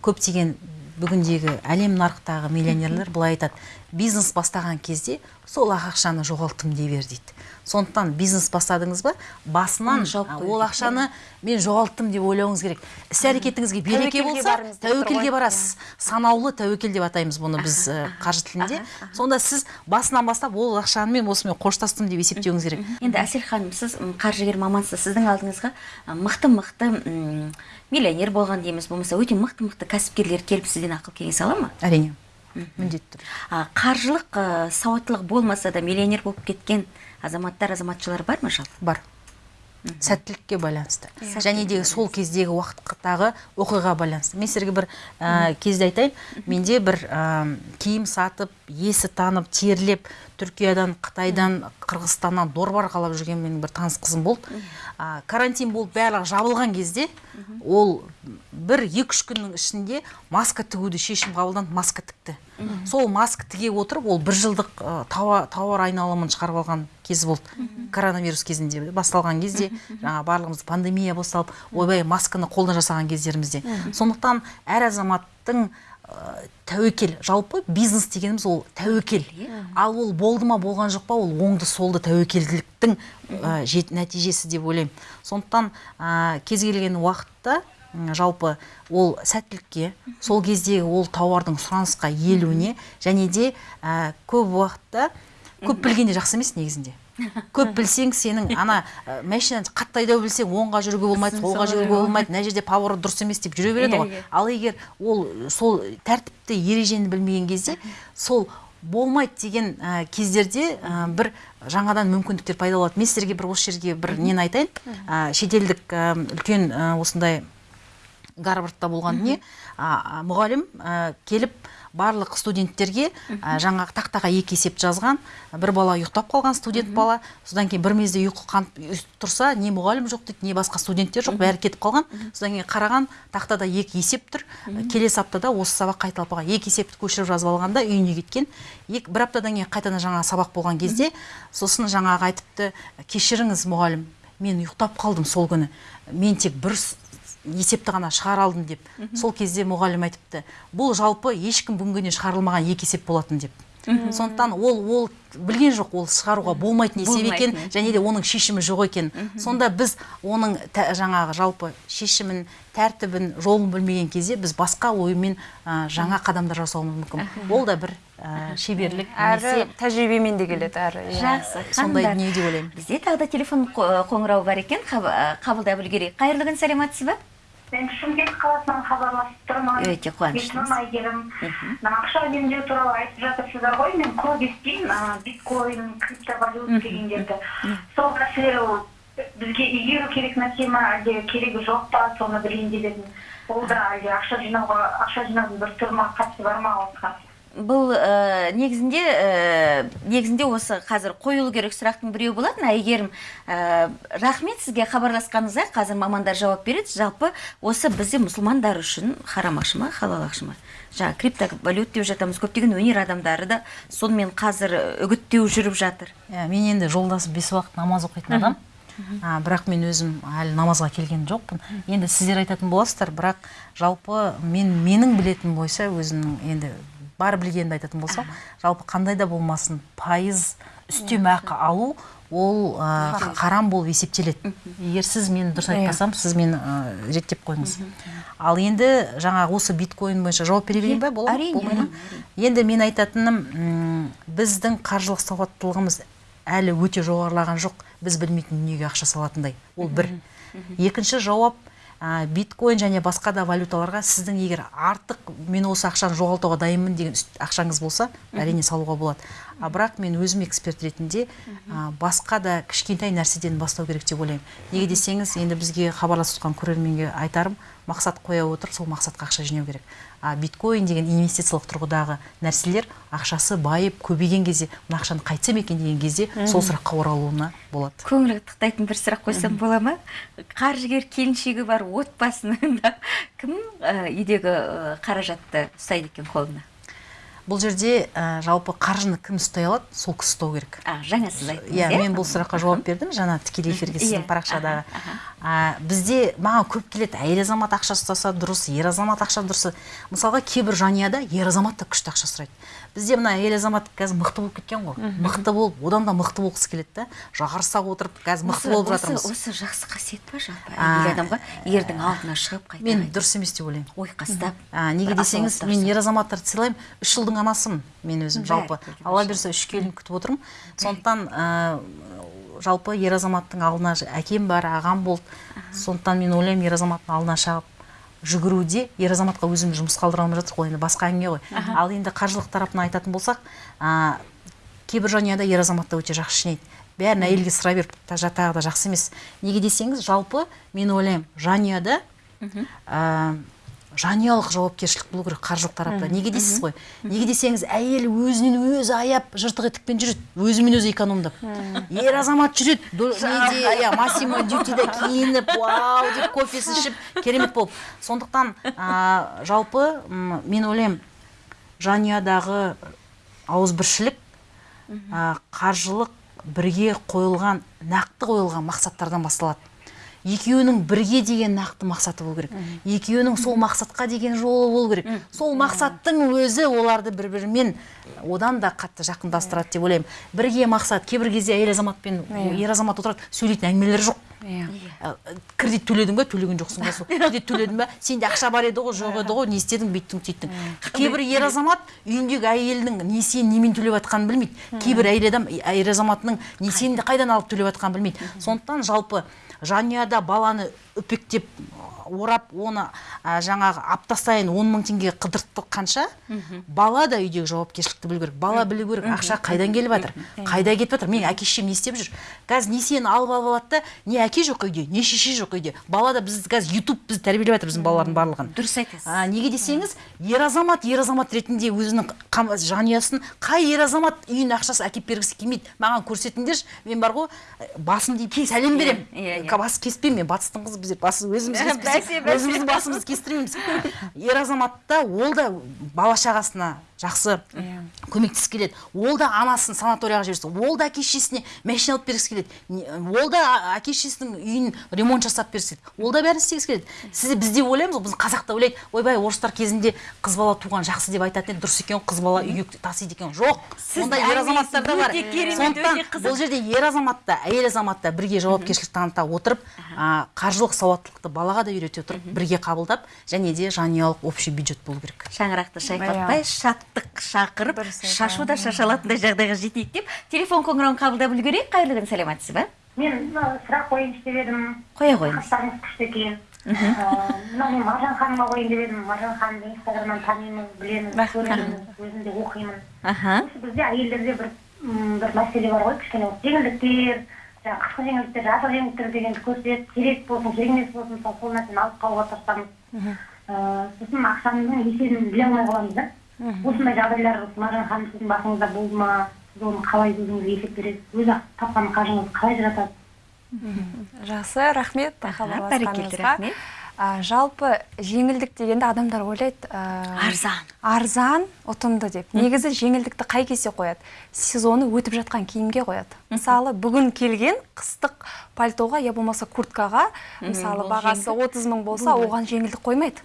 көптеген бүгіндегі әлем нарықтағы миллионерлер былай айтады. Бизнес бастаған кезде сол ақ ақшаны жоғалттым дей бер дейді. Сондықтан бизнес бастадыңыз ба басынан ол ақшаны мен жоғалттым деп ойлауыңыз керек. Іс әрекетіңізге береке болса тәуекелге барасыз. санаулы тәуекел деп атаймыз бұны біз қаржы тілінде. сонда сіз басынан бастап ол ақшамен осымен қоштастым деп есептеуіңіз керек. енді әсел ханым сіз қаржыгер мамансыз. Сіздің алдыңызға мықты мықты миллионер болған дейміз. Болмаса өте мықты мықты кәсіпкерлер келіп сізден ақыл кеңес ала ма? Әрине. Міндетті түрде. А, қаржылық сауаттылық болмаса да миллионер болып кеткен азаматтар азаматшалар бар ма жалпы? Бар. Сәттілікке байланысты. Және де сол кездегі уақыттағы оқиға байланысты. Мен сіздерге бір ә, кезде айтайын. Менде бір ә, киім сатып есі танып терлеп түркиядан қытайдан қырғызстаннан дорба арқалап жүрген менің бір таныс қызым болды. Ә, карантин болып барлығы жабылған кезде ол бір екі үш күннің ішінде маска тігуді шешім қабылданып маска тікті. Сол маска тіге отырып ол бір жылдық ә, тауар айналымын шығарып алған кезі болды. Коронавирус кезінде басталған кезде жаңа барлығымыз пандемия басталып ойбай масканы қолдан жасаған кездерімізде. Сондықтан әр азаматтың ә, тәуекел жалпы бизнес дегеніміз ол тәуекел ал ол болды ма болған жоқ па ол оңды солды тәуекелділіктің ә, жет- нәтижесі деп ойлаймын. Сондықтан ә, кез келген уақытта жалпы ол сәттілікке сол кездегі ол тауардың сұранысқа иелуіне және де ә, көп уақытта көп білген де жақсы емес негізінде. Көп білсең сенің ана ә, машинаны қатты айдау білсең оңға жүруге болмайды солға жүруге болмайды мына жерде поворот дұрыс емес деп жүре береді ғой. Ал егер ол сол тәртіпті ережені білмеген кезде сол болмайды деген ә, кездерде ә, бір жаңадан мүмкіндіктер пайда болады. Мен сіздерге бір осы жерге бір нені айтайын. Ә, шетелдік ә, үлкен ә, осындай гарвардта болған а, мұғалім ә, келіп барлық студенттерге ә, жаңағы тақтаға екі есеп жазған бір бала ұйықтап қалған студент бала. Содан кейін бір мезде ұйқы қанып тұрса не мұғалім жоқ дейді не басқа студенттер жоқ бәрі кетіп қалған. Содан кейін қараған тақтада екі есеп тұр. Келесі аптада осы сабақ қайталап қалған. Екі есепті көшіріп жазып алғанда үйіне кеткен. Екі, бір аптадан кейін қайтадан жаңағы сабақ болған кезде сосын жаңағы айтыпты кешіріңіз мұғалім мен ұйықтап қалдым сол күні. Мен тек бір есепті ғана шығара алдым деп. Сол кезде мұғалім айтыпты бұл жалпы ешкім бүгінге дейін шығарылмаған екі есеп болатын деп. Сондықтан ол ол білген жоқ ол шығаруға болмайтын есеп екен және де оның шешімі жоқ екен. Сонда біз оның тә- жаңағы жалпы шешімін тәртібін жолын білмеген кезде біз басқа оймен ә, жаңа қадамдар жасауымыз мүмкін. Ол да бір ә, шеберлік әрі тәжірибемен де келеді әрі иә. жақсы. Сондай дүние деп ойлаймын. Бізде тағы да телефон қо- қоңырауы бар екен. Қаб- қабылдап үлгерейік. Қайырлы күн сәлеметсіз ба? Мен шымкент қаласынан хабарласып тұрмын Өте қуаныштымыз. есімім әйгерім мына ақша үнемдеу туралы айтып жатырсыздар ғой мен көп естимін биткоин криптовалюта дегендерді. Сол нәрсе бізге игеру керек нәрсе ма әлде керегі жоқ па соны білейін деп едім ол да әлде ақша жинауға ақша жинаудың бір түрі ма қатысы бар ма осыған бұл ә, негізінде ә, негізінде осы қазір қойылу керек сұрақтың біреуі болатын. Әйгерім ә, рахмет сізге хабарласқаныңызға қазір мамандар жауап береді. Жалпы осы бізде мұсылмандар үшін харам ақша ма халал ақша ма жаңағы криптовалют деп жатамыз. Көптеген өнер адамдары да сонымен қазір үгіттеу жүріп жатыр. Иә, мен енді жолдасым бес уақыт намаз оқитын адам. А, бірақ мен өзім әлі намазға келген жоқпын. Енді сіздер айтатын боласыздар бірақ жалпы мен менің білетінім бойынша өзімнің енді бар білгенімді айтатын болсам жалпы қандай да болмасын пайыз үстемақы алу ол ә, харам болып есептеледі. Егер сіз мен дұрыс айтпасам сіз мені ә, реттеп қойыңыз. Ал енді жаңағы осы биткоин бойынша жауап бере берейін ба? Бола ма? әрине, Болмай ма? енді мен айтатыным біздің қаржылық сауаттылығымыз әлі өте жоғарылаған жоқ. Біз білмейтін дүниеге ақша салатындай. Ол бір. Екінші жауап ә, биткоин және басқа да валюталарға сіздің егер артық мен осы ақшаны жоғалтуға дайынмын деген ақшаңыз болса әрине салуға болады. А бірақ мен өзім эксперт ретінде ә, басқа да кішкентай нәрседен бастау керек деп ойлаймын. Неге десеңіз енді бізге хабарласып жатқан көрерменге айтарым мақсат қоя отырып сол мақсатқа ақша жинау керек. А биткоин деген инвестициялық тұрғыдағы нәрселер ақшасы байып көбейген кезде мына ақшаны қайтсам екен деген кезде сол сұраққа оралуына болады. Көңіл тықтайтын бір сұрақ қойсам бола ма? Қаржыгер келіншегі бар отбасының да кім ә, үйдегі қаражатты ұстайды екен қолына? Бұл жерде ә, жалпы қаржыны кім ұстай алады? Сол кісі ұстау керек. А жаңа сіз айттыңыз иә мен бұл сұраққа жауап бердім. жаңа тікелей эфирге Иә, сіздің парақшадағы а, бізде маған көп келеді әйел азамат ақша ұстаса дұрыс ер азамат ақша дұрыс мысалға кейбір жанұяда ер азамат та күшті ақша сұрайды. Бізде мына әйел азамат қазір мықты болып кеткен ғой. Мықты болып одан да мықты болғысы келеді да. Жарыса отырып қазір мықты болып жатырмыз. осы жақсы қасиет па жалпы? Әйел адамға ердің алдына шығып қайта мен дұрыс емес деп ойлаймын. Ойқастап неге десеңіз мен ер азаматтарды сыйлаймын. Үш жылдың анасымын мен өзім жалпы. алла бұйырса үш келін күтіп отырмын. Сондықтан ә, жалпы ер азаматтың алдына әкем бар ағам болды. Сондықтан мен ойлаймын ер азаматтың алдына шығып жүгіруде ер азаматқа өзіміз жұмыс қалдыра алмай жатырмық қой енді басқа әңгіме ғой. Ал енді қаржылық тарапынан айтатын болсақ ә, кейбір жанұяда ер азамат та өте жақсы жинайды. Бәрін әйелге сұрай беріп та жатағы да жақсы емес. Неге десеңіз жалпы мен ойлаймын жанұяда ә, жанұялық жауапкершілік болу керек қаржылық тарапта. Неге дейсіз ғой? Неге десеңіз әйел өзінен өзі аяп жыртық етікпен жүреді. Өзімен өзі экономдап. Ер азамат жүреді. Неде иә массимо дютиде киініп вау деп кофесін ішіп керемет болып. Сондықтан ә, жалпы мен ойлаймын жанұядағы ауызбіршілік ә, қаржылық бірге қойылған нақты қойылған мақсаттардан басталады. Екеуінің бірге деген нақты мақсаты болу керек. Екеуінің сол мақсатқа деген жолы болу керек. Сол мақсаттың өзі оларды бір бірімен одан да қатты жақындастырады деп ойлаймын. Бірге мақсат кейбір кезде әйел азамат пен ер азамат отырады сөйлейтін әңгімелері жоқ. Иә. Кредит төледің ба төлеген жоқсың ба? Сол кредит төледің ба сенде ақша бар еді ғой жоқ еді ғой не істедің бүйттің сөйттің. Кейбір ер азамат үйіндегі әйелінің несиені немен төлеп жатқанын білмейді. Кейбір әйел адам әйел азаматының несиені қайдан алып төлеп жатқанын білмейді. Сондықтан жалпы жанұяда баланы үпектеп орап оны ә, жаңағы апта сайын он мың теңге қыдыртқанша бала да үйдегі жауапкершілікті білу керек. Бала білу керек. Ақша қайдан келіп жатыр? Қайда кетіп жатыр? Менің әке шешем не істеп жүр? Қазір несиені алып алып алады да не әке жоқ үйде не шеше жоқ үйде. Бала да біз қазір ютуб бізді тәрбиелеп жатыр біздің балалардың барлығын. Дұрыс айтасыз. Неге десеңіз ер азамат ер азамат ретінде өзінің жанұясын қай ер азамат үйіне ақшасы әкеліп бергісі келмейді. Маған көрсетіңдерші мен бар ғой басымды иіп сәлем беремін Иә, иә. бас кеспеймін мен батыстың қызы біздер бас өзіміз өзіміздің басымызды кестіреміз. Ер азаматта ол да бала шағасына жақсы көмектескісі келеді. Ол да анасын санаторияға жіберсе ол да әке шешесіне машина алып бергісі келеді. Ол да әке шешесінің үйін ремонт жасап берсе ол да бәрін істегісі келеді. Сіз бізде ойлаймыз ғой біз қазақта ойлайды ойбай орыстар кезінде қыз бала туған жақсы деп айтатын еді дұрыс екен қыз бала үйге тасиды екен жоқ ондай ер азаматтар да бар. сондықтан бұл жерде ер азамат та әйел азамат та бірге жауапкершілік таныта отырып а, қаржылық сауаттылықты балаға да үйрете отырып бірге қабылдап және де жанұялық общий бюджет болу керек. Шаңырақты шайқатпай шаттық шақырып шашу да шашалатындай жағдайға жетейік деп телефон қоңырауын қабылдап үлгерейік. Қайырлы күн саламатсыз ба? Мен сұрақ қояйыншы деп едім. Қоя қойыңыз. Хаттарыңыз күшті екен мына мен маржан ханымға қояйын деп едім. Маржан ханымды инстаграмнан танимыз білеміз көреміз өзім де оқимын. Аха. Бізде әйелдерде бір бір мәселе бар ғой кішкене. Жеңілдіктер жаңағы қысқы жеңілдіктер жасыл жеңілдіктер дегенді көрсетеді керек болсын керек емес болсын сол нәрсені алып қалуға тырысамыз. Сосын ақшаның есебін біле алмай қаламыз да. Осындай жағдайлар маржан ханым сіздің басыңызда болды ма сіз оны қалай өзіңіз есеп бересіз? Өз тапқан қаржыңыз қалай жатады жақсы рахмет. Бәрекелді, рахмет. А, жалпы жеңілдік дегенде адамдар ойлайды а, Арзан. арзан ұтымды деп. Негізі жеңілдікті қай кезде қояды? Сезоны өтіп жатқан киімге қояды. Мысалы бүгін келген қыстық пальтоға я болмаса курткаға мысалы бағасы. 30 мың болса оған жеңілдік қоймайды.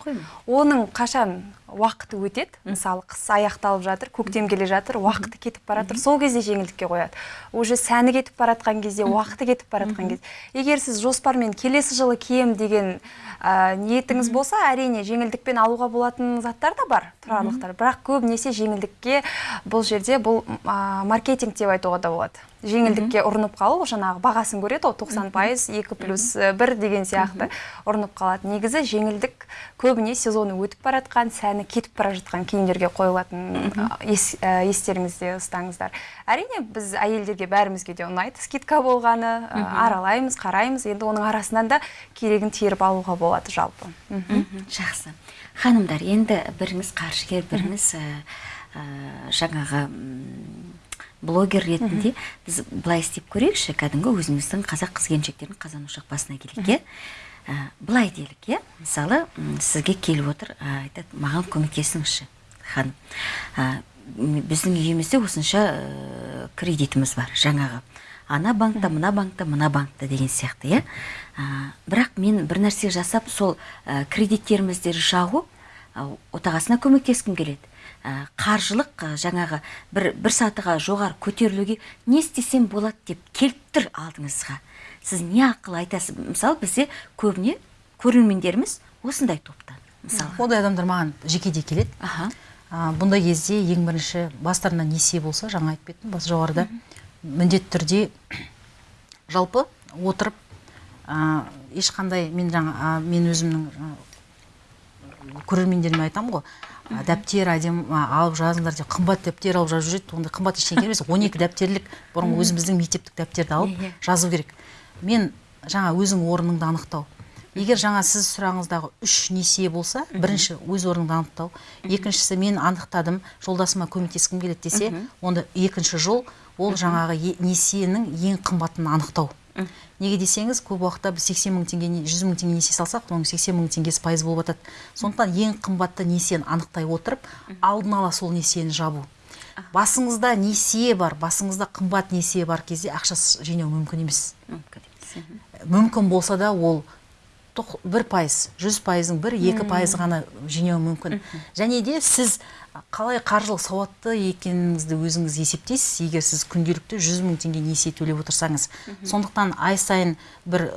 Оның қашан уақыты өтеді. Мысалы қыс аяқталып жатыр көктем келе жатыр уақыты кетіп бара жатыр. Сол кезде жеңілдікке қояды. Уже сәні кетіп бара жатқан кезде уақыты кетіп бара жатқан кезде. Егер сіз жоспармен келесі жылы кием деген ә, ниетіңіз болса әрине жеңілдікпен алуға болатын заттар да бар тұрарлықтар. Бірақ көбінесе жеңілдікке бұл жерде бұл а, маркетинг деп айтуға да болады. Жеңілдікке ұрынып қалу жаңағы бағасын көреді ғой тоқсан пайыз екі плюс бір деген сияқты ұрынып қалады. Негізі жеңілдік көбіне сезоны өтіп бара жатқан сәні кетіп бара жатқан киімдерге қойылатын ес- ә, естеріңізде ұстаңыздар. Әрине біз әйелдерге бәрімізге де ұнайды скидка болғаны а, аралаймыз қараймыз. Енді оның арасынан да керегін теріп алуға болады жалпы. Жақсы. Ханымдар енді біріңіз қаржыгер біріңіз ә, ә, жаңағы блогер ретінде біз былай істеп көрейікші кәдімгі өзіміздің қазақ қыз келіншектердің қазан ошақ басына келейік иә былай делік иә мысалы сізге келіп отыр ә, айтады маған көмектесіңізші ханым Ә, біздің үйімізде осынша ә, кредитіміз бар жаңағы. Ана банкта мына банкта мына банкта деген сияқты иә бірақ мен бір нәрсе жасап сол ә, кредиттерімізді жабу ә, отағасына көмектескім келеді. Қаржылық ә, жаңағы бір, бір сатыға жоғары көтерілуге не істесем болады деп келіп тұр алдыңызға. Сіз не ақыл айтасыз? Мысалы бізде көбіне көрермендеріміз осындай топтан мысалы ондай адамдар маған жекеде келеді. Аха. А, бұндай кезде ең бірінші бастарына несие болса жаңа айтып кеттім бас жоғарыда міндетті түрде жалпы отырып а, ешқандай мен жаңа мен өзімнің көрермендеріме айтамын ғой дәптер әдемі алып жазыңдар деп қымбат дәптер алып жазып жүреді ондай қымбат ештеңе емес. он екі дәптерлік бұрын өзіміздің мектептік дәптерді алып Иә, иә. жазу керек. Мен жаңа өзің орныңды анықтау. Егер жаңа сіз сұрағыңыздағы үш несие болса бірінші өз орныңды анықтау. Екіншісі мен анықтадым жолдасыма көмектескім келеді десе онда екінші жол ол жаңағы несиенің ең қымбатын анықтау. Неге десеңіз көп уақытта біз сексен мың теңге жүз мың теңге несие салсақ оның сексен мың теңгесі пайыз болып жатады. Сондықтан ең қымбатты несиені анықтай отырып алдын ала сол несиені жабу. Басыңызда несие бар басыңызда қымбат несие бар кезде ақша жинау мүмкін емес. Мүмкін болса да ол бір пайыз жүз пайыздың бір екі пайыз ғана жинау мүмкін. Және де сіз қалай қаржылық сауатты екеніңізді өзіңіз есептейсіз егер сіз күнделікті жүз мың теңге несие төлеп отырсаңыз. Сондықтан ай сайын бір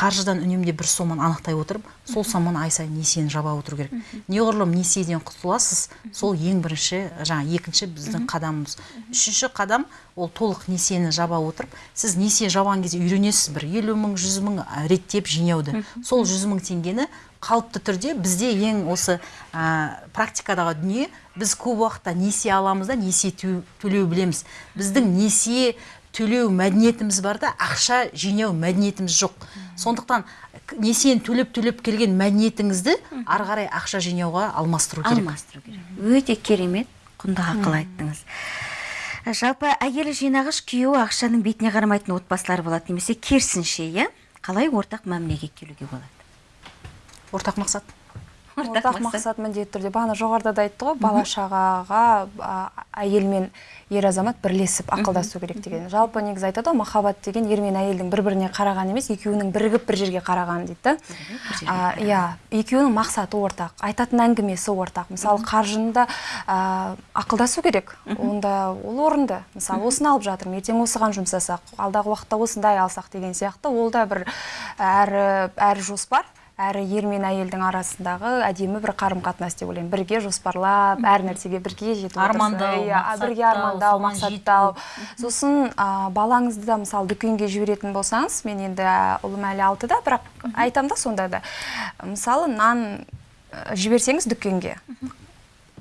қаржыдан үнемде бір соманы анықтай отырып сол соманы ай сайын несиені жаба отыру керек. Неғұрлым несиеден құтыласыз сол ең бірінші жаңа екінші біздің қадамымыз. Үшінші қадам ол толық несиені жаба отырып сіз несие жабған кезде үйренесіз бір елу мың жүз мың реттеп жинауды сол жүз мың теңгені қалыпты түрде бізде ең осы ә, практикадағы дүние біз көп уақытта несие аламыз да несие тө- төлеу білеміз. Біздің несие төлеу мәдениетіміз бар да ақша жинау мәдениетіміз жоқ. Сондықтан несиені төлеп төлеп келген мәдениетіңізді ары қарай ақша жинауға алмастыру керек. Алмастыру керек. Өте керемет құнды ақыл айттыңыз. Жалпы әйелі жинағыш күйеуі ақшаның бетіне қарамайтын отбасылар болады немесе керісінше иә? Қалай ортақ мәмілеге келуге болады? Ортақ мақсат. Ортақ мақсат. міндетті түрде. бағана жоғарыда да айтты ғой бала шағаға әйел мен ер азамат бірлесіп ақылдасу керек деген. Жалпы негізі айтады ғой махаббат деген ер мен әйелдің бір біріне қарағаны емес екеуінің бірігіп бір жерге қарағаны дейді да. Иә екеуінің мақсаты ортақ айтатын әңгімесі ортақ. Мысалы қаржыны да а, ақылдасу керек. Онда ол орынды. Мысалы осыны алып жатырмын ертең осыған жұмсасақ алдағы уақытта осындай алсақ деген сияқты ол да бір әрі әрі жоспар. Әрі ер мен әйелдің арасындағы әдемі бір қарым қатынас деп ойлаймын. Бірге жоспарлап әр нәрсеге бірге жетіп Армандау, иә, бірге армандау мақсаттау. Сосын а, балаңызды да мысалы дүкенге жіберетін болсаңыз мен енді ұлым әлі алтыда бірақ айтамын да сонда да. Мысалы нан жіберсеңіз дүкенге.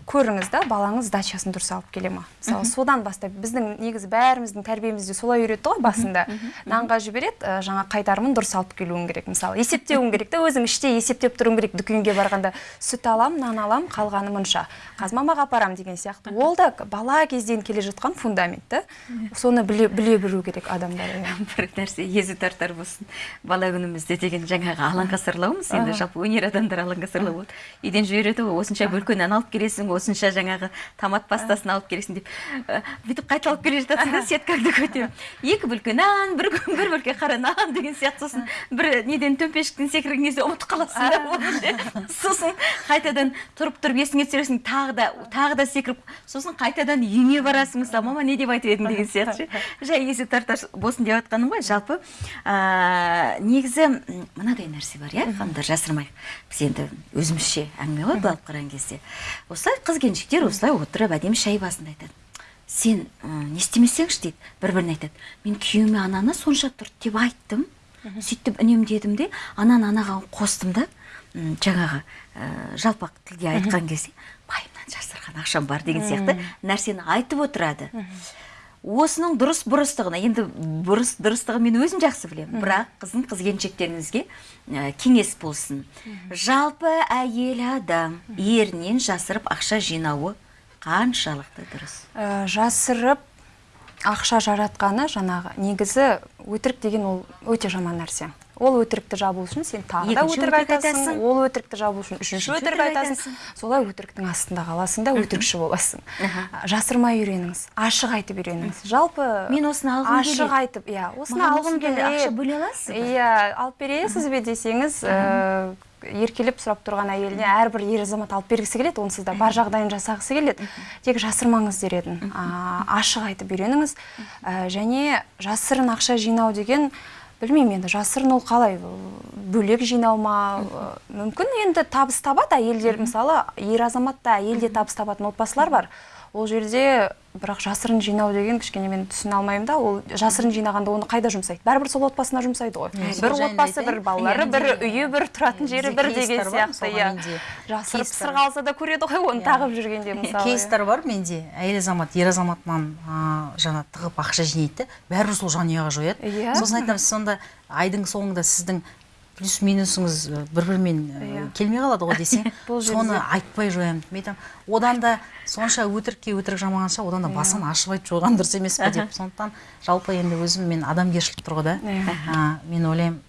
Көріңіз да балаңыз дачасын дұрыс алып келе ма? Мысалы содан бастап біздің негізі бәріміздің тәрбиемізде солай үйретті ғой басында. Нанға жібереді ә, жаңа қайтарымын дұрыс алып келуің керек. Мысалы есептеуің керек та өзің іште есептеп тұруың керек дүкенге барғанда. Сүт алам нан алам қалғаны мұнша қазмамаға апарам деген сияқты. Ол да бала кезден келе жатқан фундамент та. Соны біле, біле білу керек адамдар. Бір нәрсе езі тартар болсын. Бала күнімізде деген жаңағы алаңға сырлауымыз енді жалпы өнер адамдар алаңға сырлау болады. Үйден жібереді ғой осынша бөлке нан алып келесің осынша жаңағы томат пастасын алып келесің деп бүйтіп қайталап келе жатасың да сеткаңды көтеріп. Екі бөлке нан бір бір бөлке қара нан деген сияқты сосын бір неден төмпешіктен секірген кезде ұмытып қаласың да сосын қайтадан тұрып тұрып есіңе түсіресің тағы да тағы да секіріп сосын қайтадан үйіңе барасың мысалы мама не деп айтып едің деген сияқты ше. жай есі тартар болсын деп жатқаным ғой. Жалпы ә, негізі мынадай нәрсе бар иә ханымдар жасырмайық біз енді өзімізше әңгіме ғой былай алып қараған кезде. Осылай қыз келіншектер осылай отырып әдемі шай басында айтады. Сен не істемесеңші? дейді. Бір біріне айтады. Мен күйеуіме ананы сонша тұрды деп айттым. Сөйтіп үнемдедім де ананы анаған қостым да жаңағы ә, жалпақ тілде айтқан кезде байымнан жасырған ақшам бар деген сияқты нәрсені айтып отырады. Осының дұрыс бұрыстығына енді бұрыс дұрыстығын мен өзім жақсы білемін бірақ қызын қыз келіншектеріңізге ә, кеңес болсын. Жалпы әйел адам ерінен жасырып ақша жинауы қаншалықты дұрыс? Ә, жасырып ақша жаратқаны жаңағы негізі өтірік деген ол өте жаман нәрсе. Ол өтірікті жабу үшін сен тағы да өтірік айтасың. ол өтірікті жабу үшін үшінші өтірік айтасың. солай өтіріктің астында қаласың да өтірікші боласың. Жасырмай үйреніңіз ашық айтып үйреніңіз. Жалпы Мен осыны алғым ашық келеді. айтып иә осыны алғым келеді. ақша бөле аласыз ба? иә алып бересіз бе десеңіз ә, еркелеп сұрап тұрған әйеліне әрбір ер азамат алып бергісі келеді онсыз да бар жағдайын жасағысы келеді. Тек жасырмаңыз дер едім. А, ашық айтып үйреніңіз. Ә, және жасырын ақша жинау деген білмеймін енді жасырын ол қалай бөлек жинау ма мүмкін енді табыс табады әйелдер. Мысалы ер азамат та әйел де табыс табатын отбасылар бар. Ол жерде бірақ жасырын жинау деген кішкене мен түсіне алмаймын да. Ол жасырын жинағанда оны қайда жұмсайды? Бәрібір сол отбасына жұмсайды ғой. Иә, бір отбасы бір балалары Иә, бір үйі бір тұратын жері бір деген сияқты иә. жасырып сырға алса да көреді ғой оны тағып жүргенде мысалы иә. кейстер бар менде. Әйел азамат ер азаматынан жаңа тығып ақша жинайды. Да бәрібір сол жанұяға жояды. Иә. сосын айтамыз сонда айдың соңында сіздің плюс минусыңыз бір бірімен Иә. келмей қалады ғой десең соны айтпай жоямын. Мен айтамын одан да сонша өтірікке өтірік жамағанша одан да басын ашып айтып жойған дұрыс емес пе деп. Сондықтан жалпы енді өзім мен адамгершілік тұрғыда Иә. ә, мен ойлаймын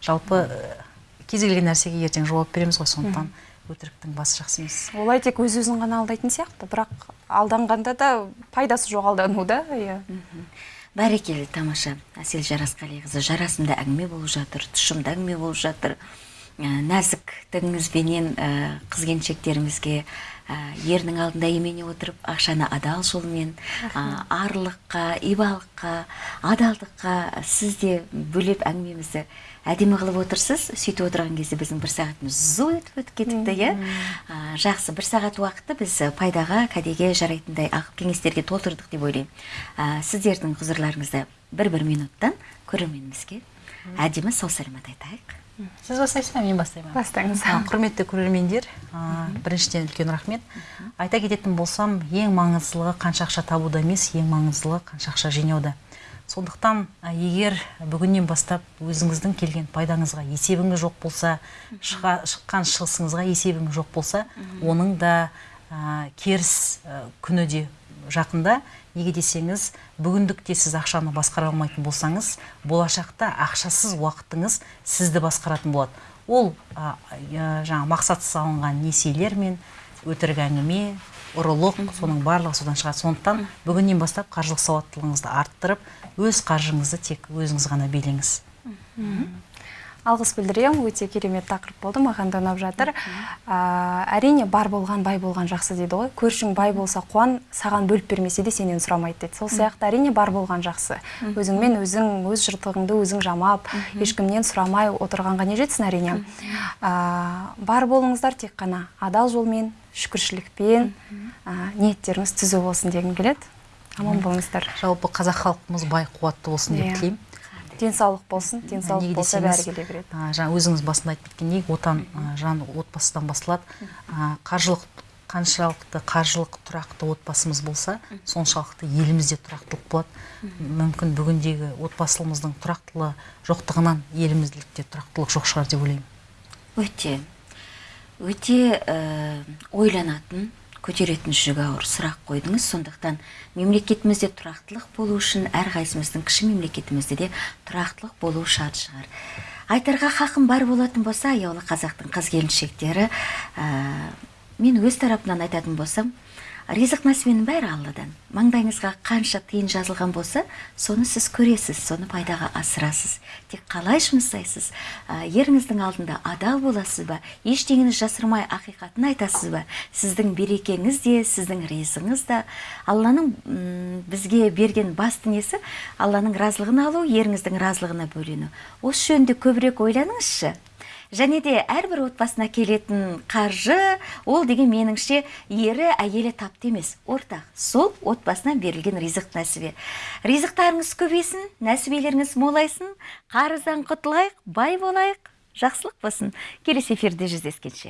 жалпы ә, кез келген нәрсеге ертең жауап береміз ғой сондықтан өтіріктің басы жақсы емес. Олай тек өз өзін ғана алдайтын сияқты бірақ алданғанда да пайдасы жоқ алдану да иә. Бәрекелді тамаша. Әсел жарасқалиқызы жарасымды әңгіме болып жатыр тұшымды әңгіме болып жатыр. Ә, нәзіктігіңізбенен ә, қыз келіншектерімізге ерінің алдында имене отырып ақшаны адал жолмен ә, арлыққа ибалыққа адалдыққа сіз де бөлеп әңгімемізді әдемі қылып отырсыз. Сөйтіп отырған кезде біздің бір сағатымыз зу етіп өтіп кетіпті иә? Ә, жақсы бір сағат уақытты біз пайдаға кәдеге жарайтындай ақыл кеңестерге толтырдық деп ойлаймын. Ә, сіздердің құзырларыңызды бір бір минуттан көрерменімізге әдемі сау саламат айтайық сіз бастайсыз ба мен бастаймын. Ба? бастаңыз құрметті көрермендер біріншіден үлкен рахмет. Айта кететін болсам ең маңыздылығы қанша ақша табуда емес ең маңыздылығы қанша ақша жинауда. Сондықтан егер бүгіннен бастап өзіңіздің келген пайдаңызға есебіңіз жоқ болса шыға- шыққан шығысыңызға есебіңіз жоқ болса оның да а, керіс а, күні де жақында неге десеңіз бүгіндікте сіз ақшаны басқара алмайтын болсаңыз болашақта ақшасыз уақытыңыз сізді басқаратын болады. Ол жаңағы мақсатсыз алынған несиелер мен өтірік әңгіме ұрылық соның барлығы содан шығады. Сондықтан бүгіннен бастап қаржылық сауаттылығыңызды арттырып өз қаржыңызды тек өзіңіз ғана билеңіз алғыс білдіремін. Өте керемет тақырып болды маған да ұнап жатыр. А, әрине бар болған бай болған жақсы дейді ғой. Көршің бай болса қуан саған бөліп бермесе де сенен сұрамайды дейді. Сол сияқты әрине бар болған жақсы. Өзіңмен өзің өз жыртығыңды өзің жамап ешкімнен сұрамай отырғанға не жетсін әрине. А, бар болыңыздар тек қана. Адал жолмен шүкіршілікпен а, ниеттеріңіз түзу болсын дегім келеді. Аман болыңыздар. Жалпы қазақ халқымыз бай қуатты болсын деп Иә. тілеймін. Денсаулық болсын денсаулық болса бәрі келе береді. а, жаңа өзіңіз басында айтып кеткендей отан жан отбасыдан басталады А, қаржылық қаншалықты қаржылық тұрақты отбасымыз болса соншалықты елімізде тұрақтылық болады. Мүмкін бүгіндегі отбасылымыздың тұрақтылығы жоқтығынан елімізділікте тұрақтылық жоқ шығар деп ойлаймын. Өте өте ә, ойланатын көтеретін жүгі ауыр сұрақ қойдыңыз. Сондықтан мемлекетімізде тұрақтылық болу үшін әрқайсымыздың кіші мемлекетімізде де тұрақтылық болу шарт шығар. Айтарға хақым бар болатын болса аяулы қазақтың қыз келіншектері мен өз тарапымнан айтатын болсам ризық нәсібенің бәрі алладан. Маңдайыңызға қанша тиын жазылған болса соны сіз көресіз соны пайдаға асырасыз. Тек қалай жұмсайсыз еріңіздің алдында адал боласыз ба? Ештеңені жасырмай ақиқатын айтасыз ба? Сіздің берекеңіз де сіздің ризығыңыз да. Алланың бізге берген басты несі алланың разылығын алу еріңіздің разылығына бөлену. Осы жөнінде көбірек ойланыңызшы. Және де әрбір отбасына келетін қаржы ол деген меніңше ері әйелі тапты емес ортақ. Сол отбасынан берілген ризық нәсібе. Ризықтарыңыз көбейсін нәсібелеріңіз молайсын. Қарыздан құтылайық бай болайық. Жақсылық болсын. Келесі эфирде жүздескенше.